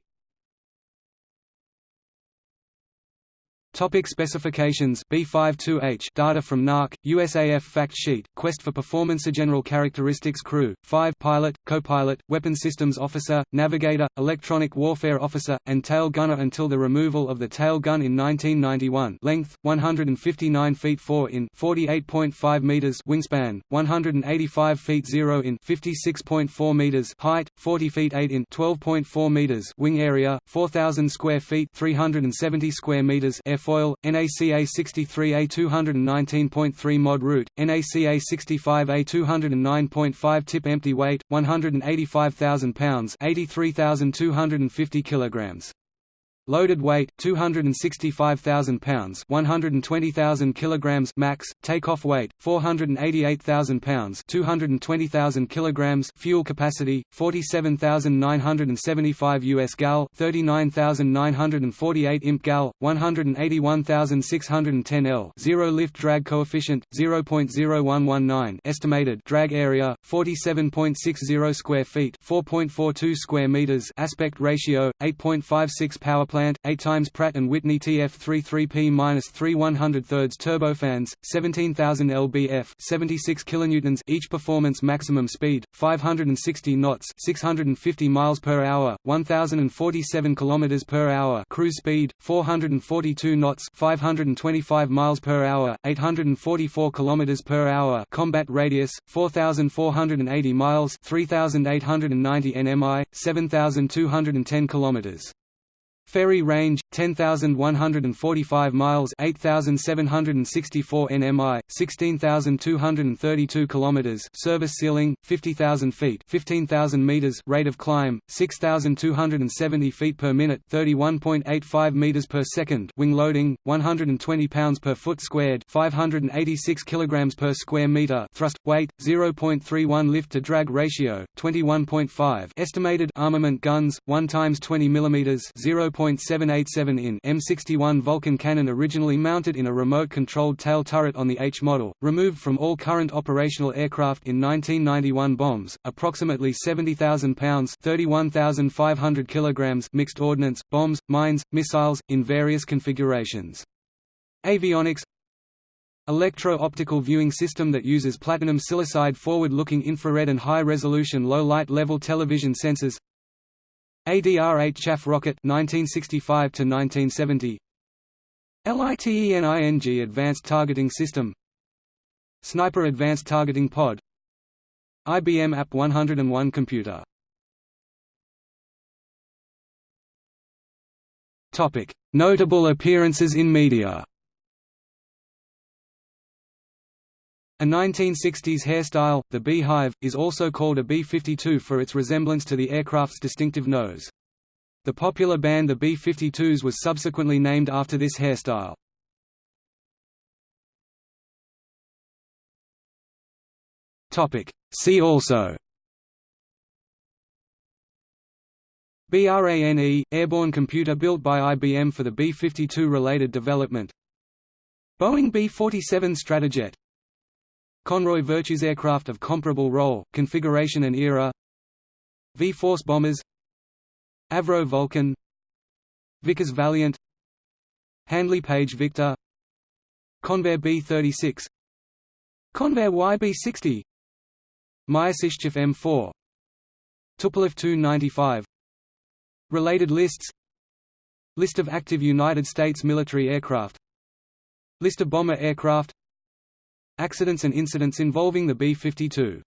Topic specifications. B52H data from Knaack, USAF fact sheet, Quest for Performance General characteristics crew, 5 pilot, co-pilot, weapon systems officer, navigator, electronic warfare officer, and tail gunner until the removal of the tail gun in 1991 length, 159 feet 4 in 48.5 meters wingspan, 185 feet 0 in 56.4 meters height, 40 feet 8 in 12.4 meters wing area, 4,000 square feet 370 square meters air airfoil, NACA 63A 219.3 mod root, NACA 65A 209.5 tip empty weight, 185,000 pounds 83,250 kilograms. Loaded weight 265,000 pounds, 120,000 kilograms max. Takeoff weight 488,000 pounds, 220,000 kilograms. Fuel capacity 47,975 US gal, 39,948 imp gal, 181,610 L. Zero lift drag coefficient 0.0119. Estimated drag area 47.60 square feet, 4.42 square meters. Aspect ratio 8.56 power plant, 8 times Pratt & Whitney TF33P-3 100 turbofans, 17,000 lbf 76 kilonewtons each performance maximum speed, 560 knots 650 miles per hour, 1,047 kilometers per hour cruise speed, 442 knots 525 miles per hour, 844 kilometers per hour combat radius, 4,480 miles 3,890 nmi, 7,210 kilometers. Ferry range 10,145 miles 8,764 nmi 16,232 kilometers service ceiling 50,000 feet 15,000 meters rate of climb 6,270 feet per minute 31.85 meters per second wing loading 120 pounds per foot squared 586 kilograms per square meter thrust weight 0.31 lift to drag ratio 21.5 estimated armament guns 1 times 20 millimeters 0 0.787 in M61 Vulcan cannon originally mounted in a remote-controlled tail turret on the H model, removed from all current operational aircraft in 1991 bombs, approximately 70,000 pounds 31,500 kilograms mixed ordnance, bombs, mines, missiles, in various configurations. Avionics Electro-optical viewing system that uses platinum silicide forward-looking infrared and high-resolution low-light level television sensors ADR-8 chaff rocket 1965 to 1970 LITENING Advanced Targeting System. Sniper Advanced Targeting Pod. IBM App 101 computer. Topic. Notable appearances in media A 1960s hairstyle, the beehive, is also called a B-52 for its resemblance to the aircraft's distinctive nose. The popular band the B-52s was subsequently named after this hairstyle. See also BRANE – airborne computer built by IBM for the B-52 related development Boeing B-47 Stratojet Conroy Virtus aircraft of comparable role, configuration and era. V-Force bombers. Avro Vulcan. Vickers Valiant. Handley Page Victor. Convair B-36 Convair YB-60 Myasishchev M4 Tupolev Tu-95 Related lists. List of active United States military aircraft. List of bomber aircraft Accidents and incidents involving the B-52